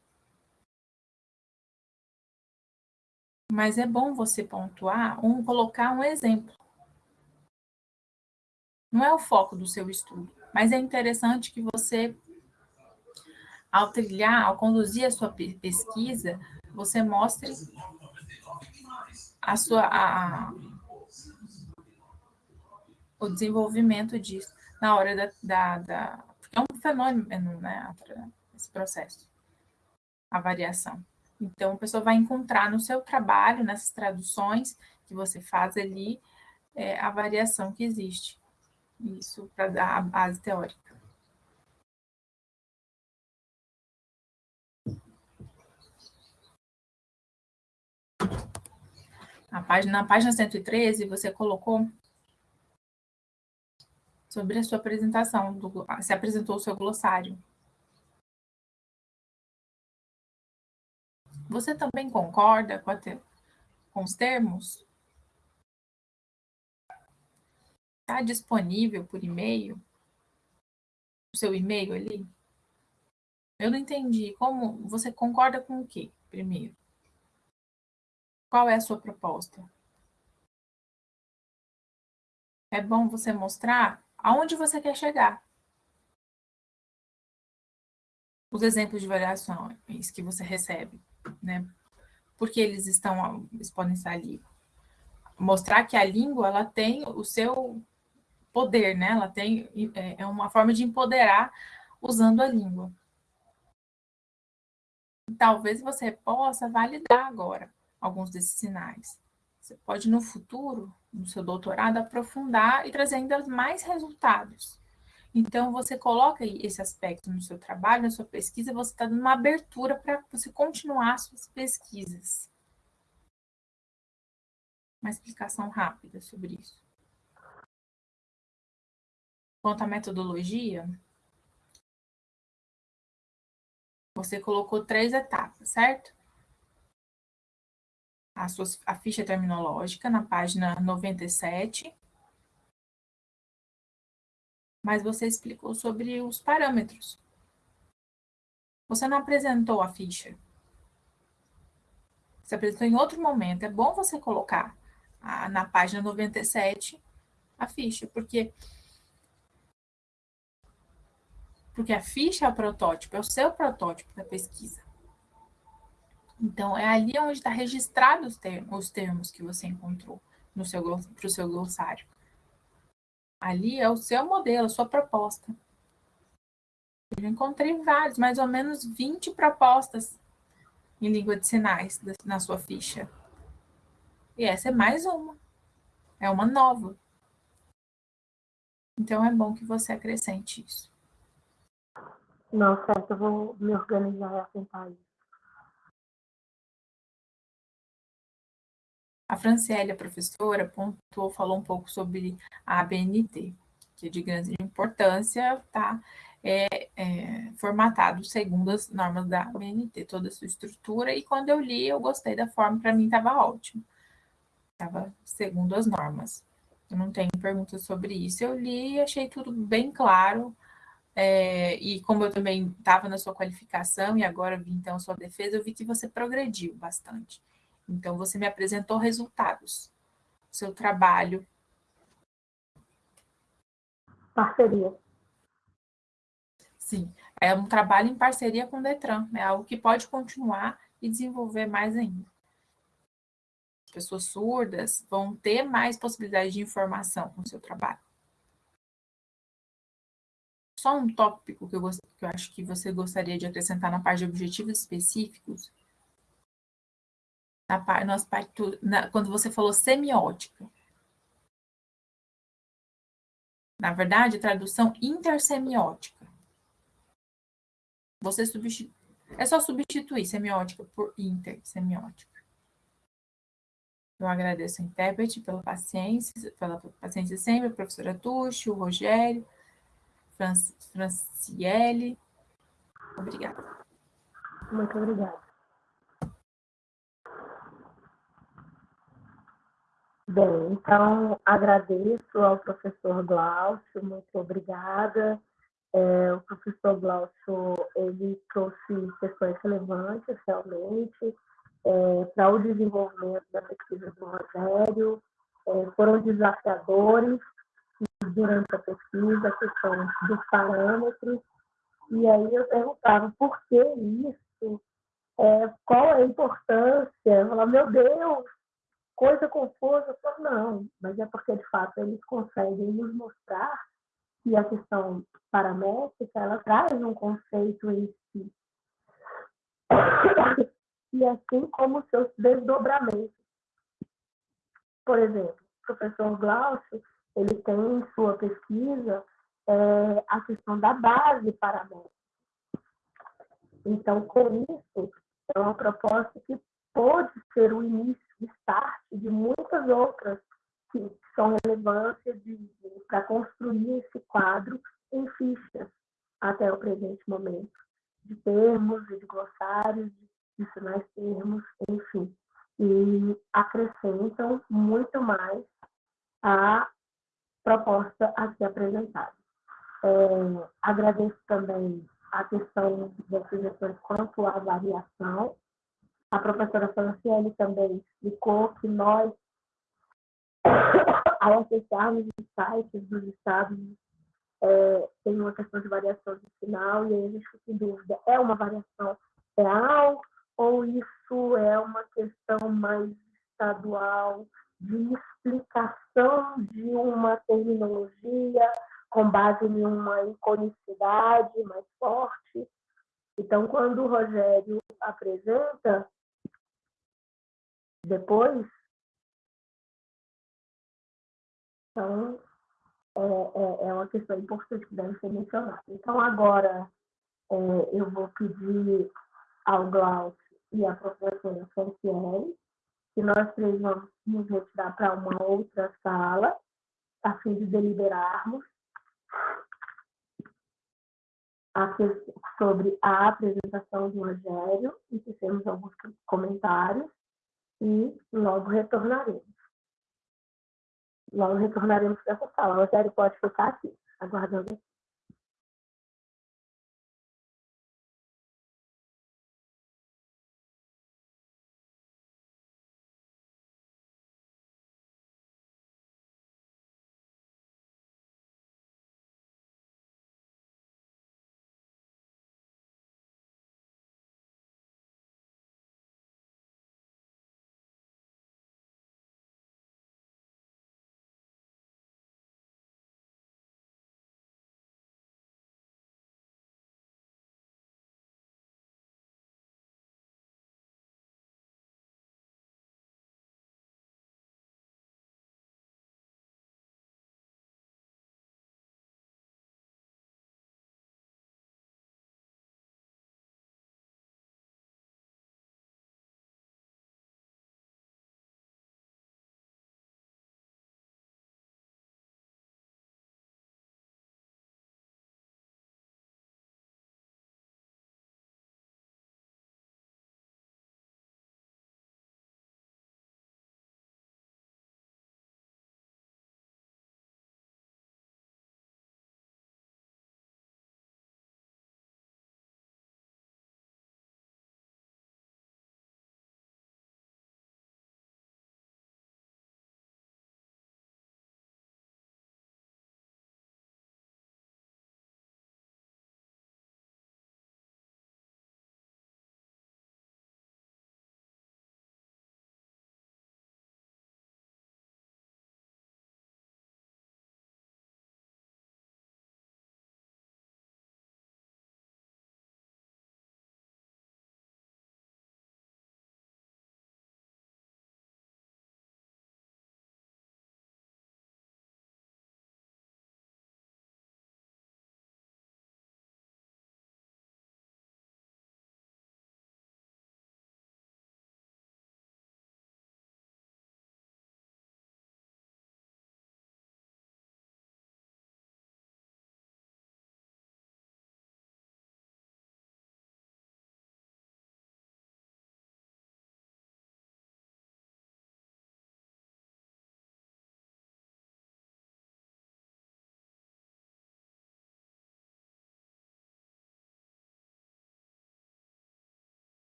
Mas é bom você pontuar, um, colocar um exemplo. Não é o foco do seu estudo, mas é interessante que você, ao trilhar, ao conduzir a sua pesquisa, você mostre a sua, a, o desenvolvimento disso na hora da, da, da é um fenômeno, né, esse processo, a variação. Então, a pessoa vai encontrar no seu trabalho, nessas traduções que você faz ali, é, a variação que existe. Isso para dar a base teórica. A página, na página 113, você colocou sobre a sua apresentação, do, se apresentou o seu glossário. Você também concorda com, te, com os termos? Está disponível por e-mail? O seu e-mail ali? Eu não entendi. Como você concorda com o quê, primeiro? Qual é a sua proposta? É bom você mostrar aonde você quer chegar. Os exemplos de variações que você recebe, né? Porque eles estão, eles podem estar ali. Mostrar que a língua, ela tem o seu poder, né? Ela tem, é, é uma forma de empoderar usando a língua. Talvez você possa validar agora alguns desses sinais. Você pode, no futuro, no seu doutorado, aprofundar e trazer ainda mais resultados. Então, você coloca esse aspecto no seu trabalho, na sua pesquisa, você está dando uma abertura para você continuar suas pesquisas. Uma explicação rápida sobre isso. Quanto à metodologia, você colocou três etapas, certo? A, sua, a ficha terminológica na página 97. Mas você explicou sobre os parâmetros. Você não apresentou a ficha. Você apresentou em outro momento. É bom você colocar a, na página 97 a ficha, porque porque a ficha é o protótipo, é o seu protótipo da pesquisa. Então, é ali onde está registrado os termos, os termos que você encontrou para o seu glossário. Ali é o seu modelo, a sua proposta. Eu encontrei vários, mais ou menos 20 propostas em língua de sinais na sua ficha. E essa é mais uma. É uma nova. Então é bom que você acrescente isso. Não, certo, eu vou me organizar e assentar isso. A Franciele, a professora, pontuou, falou um pouco sobre a ABNT, que é de grande importância, tá? É, é, formatado segundo as normas da ABNT, toda a sua estrutura, e quando eu li, eu gostei da forma, para mim estava ótimo. Estava segundo as normas. Eu não tenho perguntas sobre isso. Eu li e achei tudo bem claro, é, e como eu também estava na sua qualificação e agora vi então sua defesa, eu vi que você progrediu bastante. Então, você me apresentou resultados, seu trabalho. Parceria. Sim, é um trabalho em parceria com o Detran, é algo que pode continuar e desenvolver mais ainda. Pessoas surdas vão ter mais possibilidade de informação com o seu trabalho só um tópico que eu, gost... que eu acho que você gostaria de acrescentar na parte de objetivos específicos. Na na, quando você falou semiótica. Na verdade, tradução intersemiótica. Você substitui. É só substituir semiótica por intersemiótica. Eu agradeço a intérprete pela paciência, pela paciência sempre, a professora Tuxi, o Rogério, Franciele. Obrigada. Muito obrigada. Bem, então agradeço ao professor Glaucio, muito obrigada. É, o professor Glaucio, ele trouxe questões relevantes, realmente, é, para o desenvolvimento da pesquisa do Rogério, é, foram desafiadores, durante a pesquisa, a questão dos parâmetros, e aí eu perguntava por que isso, é, qual a importância, eu falava, meu Deus, coisa confusa, falava, não, mas é porque de fato eles conseguem nos mostrar que a questão paramétrica, ela traz um conceito em si. E assim como seus desdobramentos. Por exemplo, o professor Glaucio, ele tem em sua pesquisa é, a questão da base paramétrica. Então, com isso, é uma proposta que pode ser o início, start de muitas outras que são relevantes para construir esse quadro em fichas até o presente momento, de termos e de glossários, de sinais termos, enfim. E acrescentam muito mais a proposta aqui apresentada. É, agradeço também a questão das sugestões quanto à variação. A professora Franciele também explicou que nós, <coughs> ao acessarmos os sites dos estados, é, tem uma questão de variação de sinal, e aí a gente fica em dúvida, é uma variação real ou isso é uma questão mais estadual, de explicação de uma terminologia com base em uma iconicidade mais forte. Então, quando o Rogério apresenta, depois, então, é, é, é uma questão importante que deve ser mencionada. Então, agora, é, eu vou pedir ao Glaucio e à professora Franciele que nós três vamos nos retirar para uma outra sala, a fim de deliberarmos. sobre a apresentação do Rogério e fizemos alguns comentários e logo retornaremos. Logo retornaremos para essa sala. O Rogério pode ficar aqui, aguardando aqui.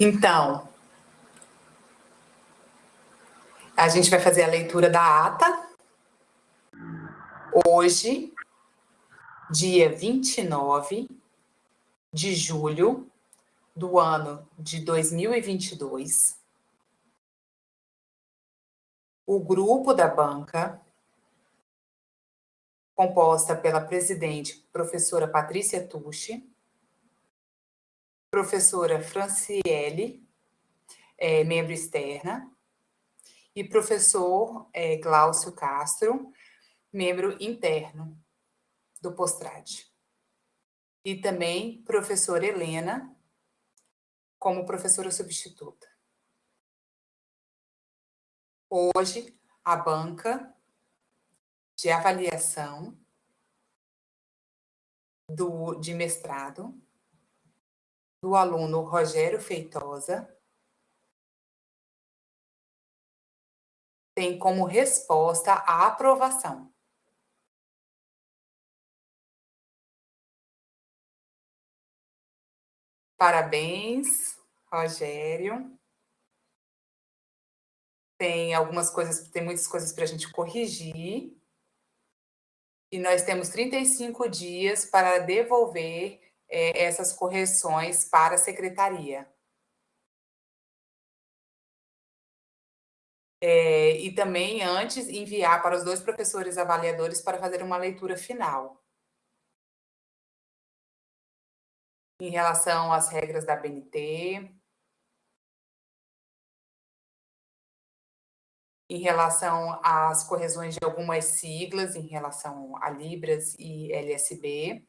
Então, a gente vai fazer a leitura da ata. Hoje, dia 29 de julho do ano de 2022, o grupo da banca, composta pela presidente professora Patrícia Tucci, professora Franciele, é, membro externa, e professor é, Glaucio Castro, membro interno do Postrade. E também professora Helena, como professora substituta. Hoje, a banca de avaliação do, de mestrado do aluno Rogério Feitosa tem como resposta a aprovação. Parabéns, Rogério. Tem algumas coisas, tem muitas coisas para a gente corrigir. E nós temos 35 dias para devolver é, essas correções para a secretaria. É, e também, antes, enviar para os dois professores avaliadores para fazer uma leitura final. Em relação às regras da BNT, em relação às correções de algumas siglas, em relação a Libras e LSB,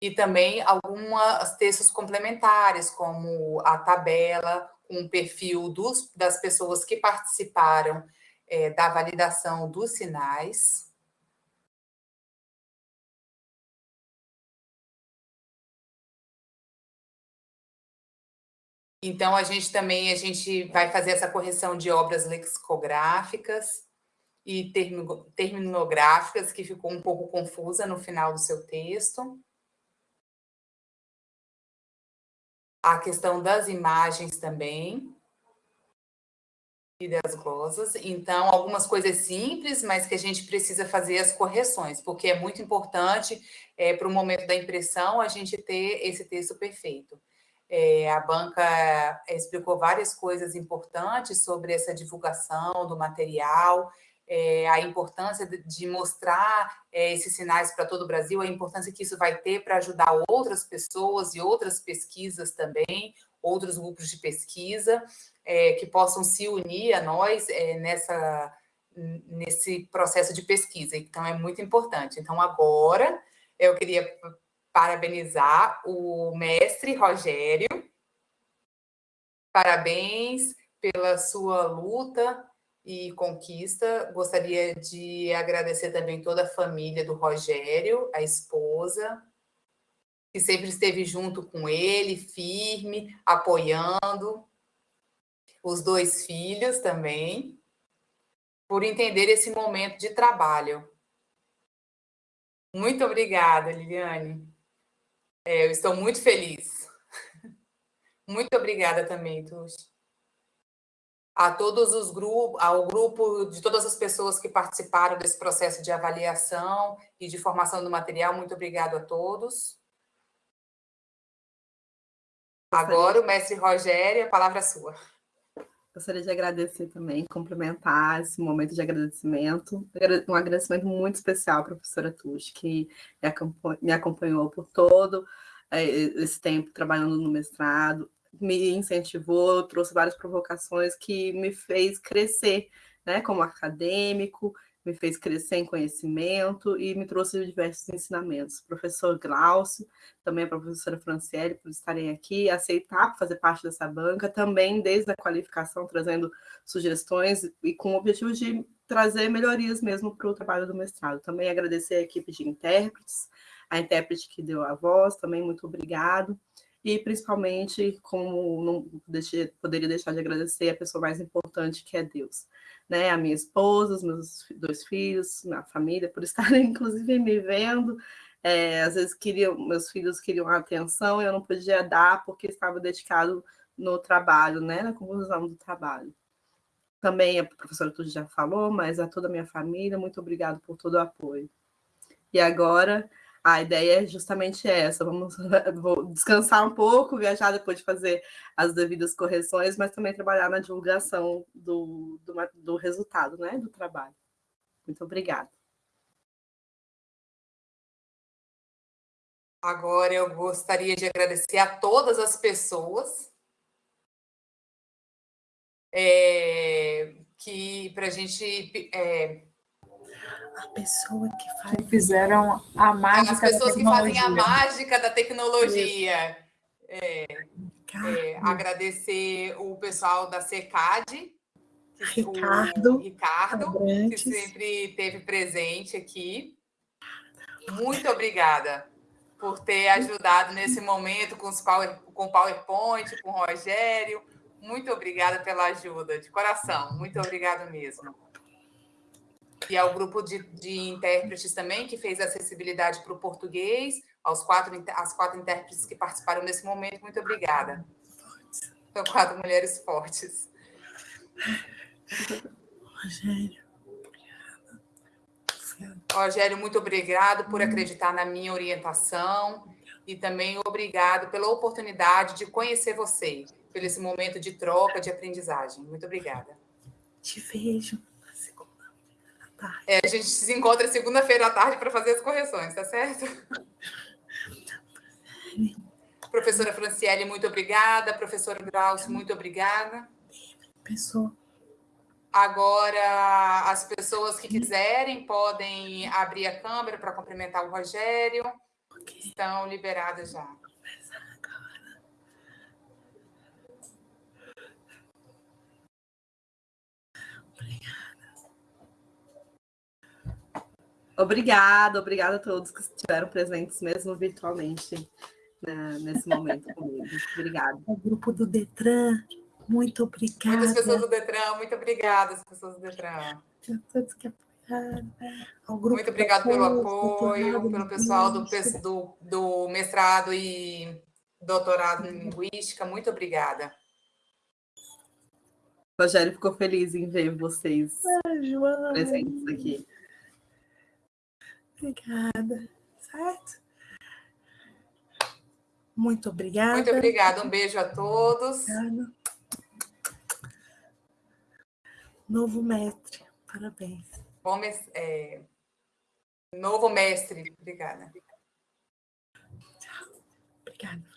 e também alguns textos complementares, como a tabela com o perfil dos, das pessoas que participaram é, da validação dos sinais. Então, a gente também a gente vai fazer essa correção de obras lexicográficas e terminográficas, que ficou um pouco confusa no final do seu texto. a questão das imagens também e das glosas. Então, algumas coisas simples, mas que a gente precisa fazer as correções, porque é muito importante é, para o momento da impressão a gente ter esse texto perfeito. É, a banca explicou várias coisas importantes sobre essa divulgação do material, é, a importância de, de mostrar é, esses sinais para todo o Brasil, a importância que isso vai ter para ajudar outras pessoas e outras pesquisas também, outros grupos de pesquisa, é, que possam se unir a nós é, nessa, nesse processo de pesquisa. Então, é muito importante. Então, agora, eu queria parabenizar o mestre Rogério. Parabéns pela sua luta e conquista. Gostaria de agradecer também toda a família do Rogério, a esposa, que sempre esteve junto com ele, firme, apoiando. Os dois filhos também, por entender esse momento de trabalho. Muito obrigada, Liliane. É, eu estou muito feliz. <laughs> Muito obrigada também, Tuxi a todos os grupos, ao grupo de todas as pessoas que participaram desse processo de avaliação e de formação do material. Muito obrigado a todos. Agora, o mestre Rogério, a palavra é sua. Gostaria de agradecer também, complementar esse momento de agradecimento. Um agradecimento muito especial à professora Tush, que me acompanhou por todo eh, esse tempo trabalhando no mestrado, me incentivou, trouxe várias provocações que me fez crescer, né, como acadêmico, me fez crescer em conhecimento e me trouxe diversos ensinamentos. professor Glaucio, também a professora Franciele, por estarem aqui, aceitar fazer parte dessa banca, também desde a qualificação, trazendo sugestões e com o objetivo de trazer melhorias mesmo para o trabalho do mestrado. Também agradecer a equipe de intérpretes, a intérprete que deu a voz, também muito obrigado e principalmente, como não deixei, poderia deixar de agradecer a pessoa mais importante que é Deus, né? A minha esposa, os meus dois filhos, minha família, por <laughs> estarem inclusive me vendo. É, às vezes queriam, meus filhos queriam atenção e eu não podia dar porque estava dedicado no trabalho, né? Na conclusão do trabalho. Também a professora tudo já falou, mas a toda a minha família, muito obrigado por todo o apoio. E agora a ideia é justamente essa, vamos <laughs> vou descansar um pouco, viajar depois de fazer as devidas correções, mas também trabalhar na divulgação do, do, do resultado, né, do trabalho. Muito obrigada. Agora eu gostaria de agradecer a todas as pessoas é, que para a gente é, a pessoa que faz. Que fizeram a mágica. As pessoas que fazem a mágica da tecnologia. É, é, agradecer o pessoal da CECAD, Ricardo, o Ricardo que sempre esteve presente aqui. Muito obrigada por ter ajudado nesse momento com, os power, com o PowerPoint, com o Rogério. Muito obrigada pela ajuda, de coração. Muito obrigada mesmo e ao grupo de, de intérpretes também, que fez acessibilidade para o português, aos quatro, às quatro intérpretes que participaram nesse momento, muito obrigada. São quatro mulheres fortes. Rogério. Rogério, muito obrigado por acreditar na minha orientação e também obrigado pela oportunidade de conhecer você, pelo esse momento de troca, de aprendizagem. Muito obrigada. Te vejo é, a gente se encontra segunda-feira à tarde para fazer as correções, tá certo? <laughs> Professora Franciele, muito obrigada. Professora Graus, muito obrigada. Pessoa. Agora, as pessoas que quiserem podem abrir a câmera para cumprimentar o Rogério. Estão liberadas já. Obrigada, obrigada a todos que estiveram presentes, mesmo virtualmente, né, nesse momento comigo. Obrigada. O grupo do Detran, muito obrigada. Muitas pessoas do Detran, muito obrigada, as pessoas do Detran. todos que apoiaram. Muito obrigado pelo apoio, pelo pessoal do, do, do mestrado e doutorado em linguística. Muito obrigada. Rogério ficou feliz em ver vocês ah, presentes aqui. Obrigada, certo? Muito obrigada. Muito obrigada, um beijo a todos. Obrigada. Novo mestre, parabéns. Bom, é... Novo mestre, obrigada. Tchau. Obrigada.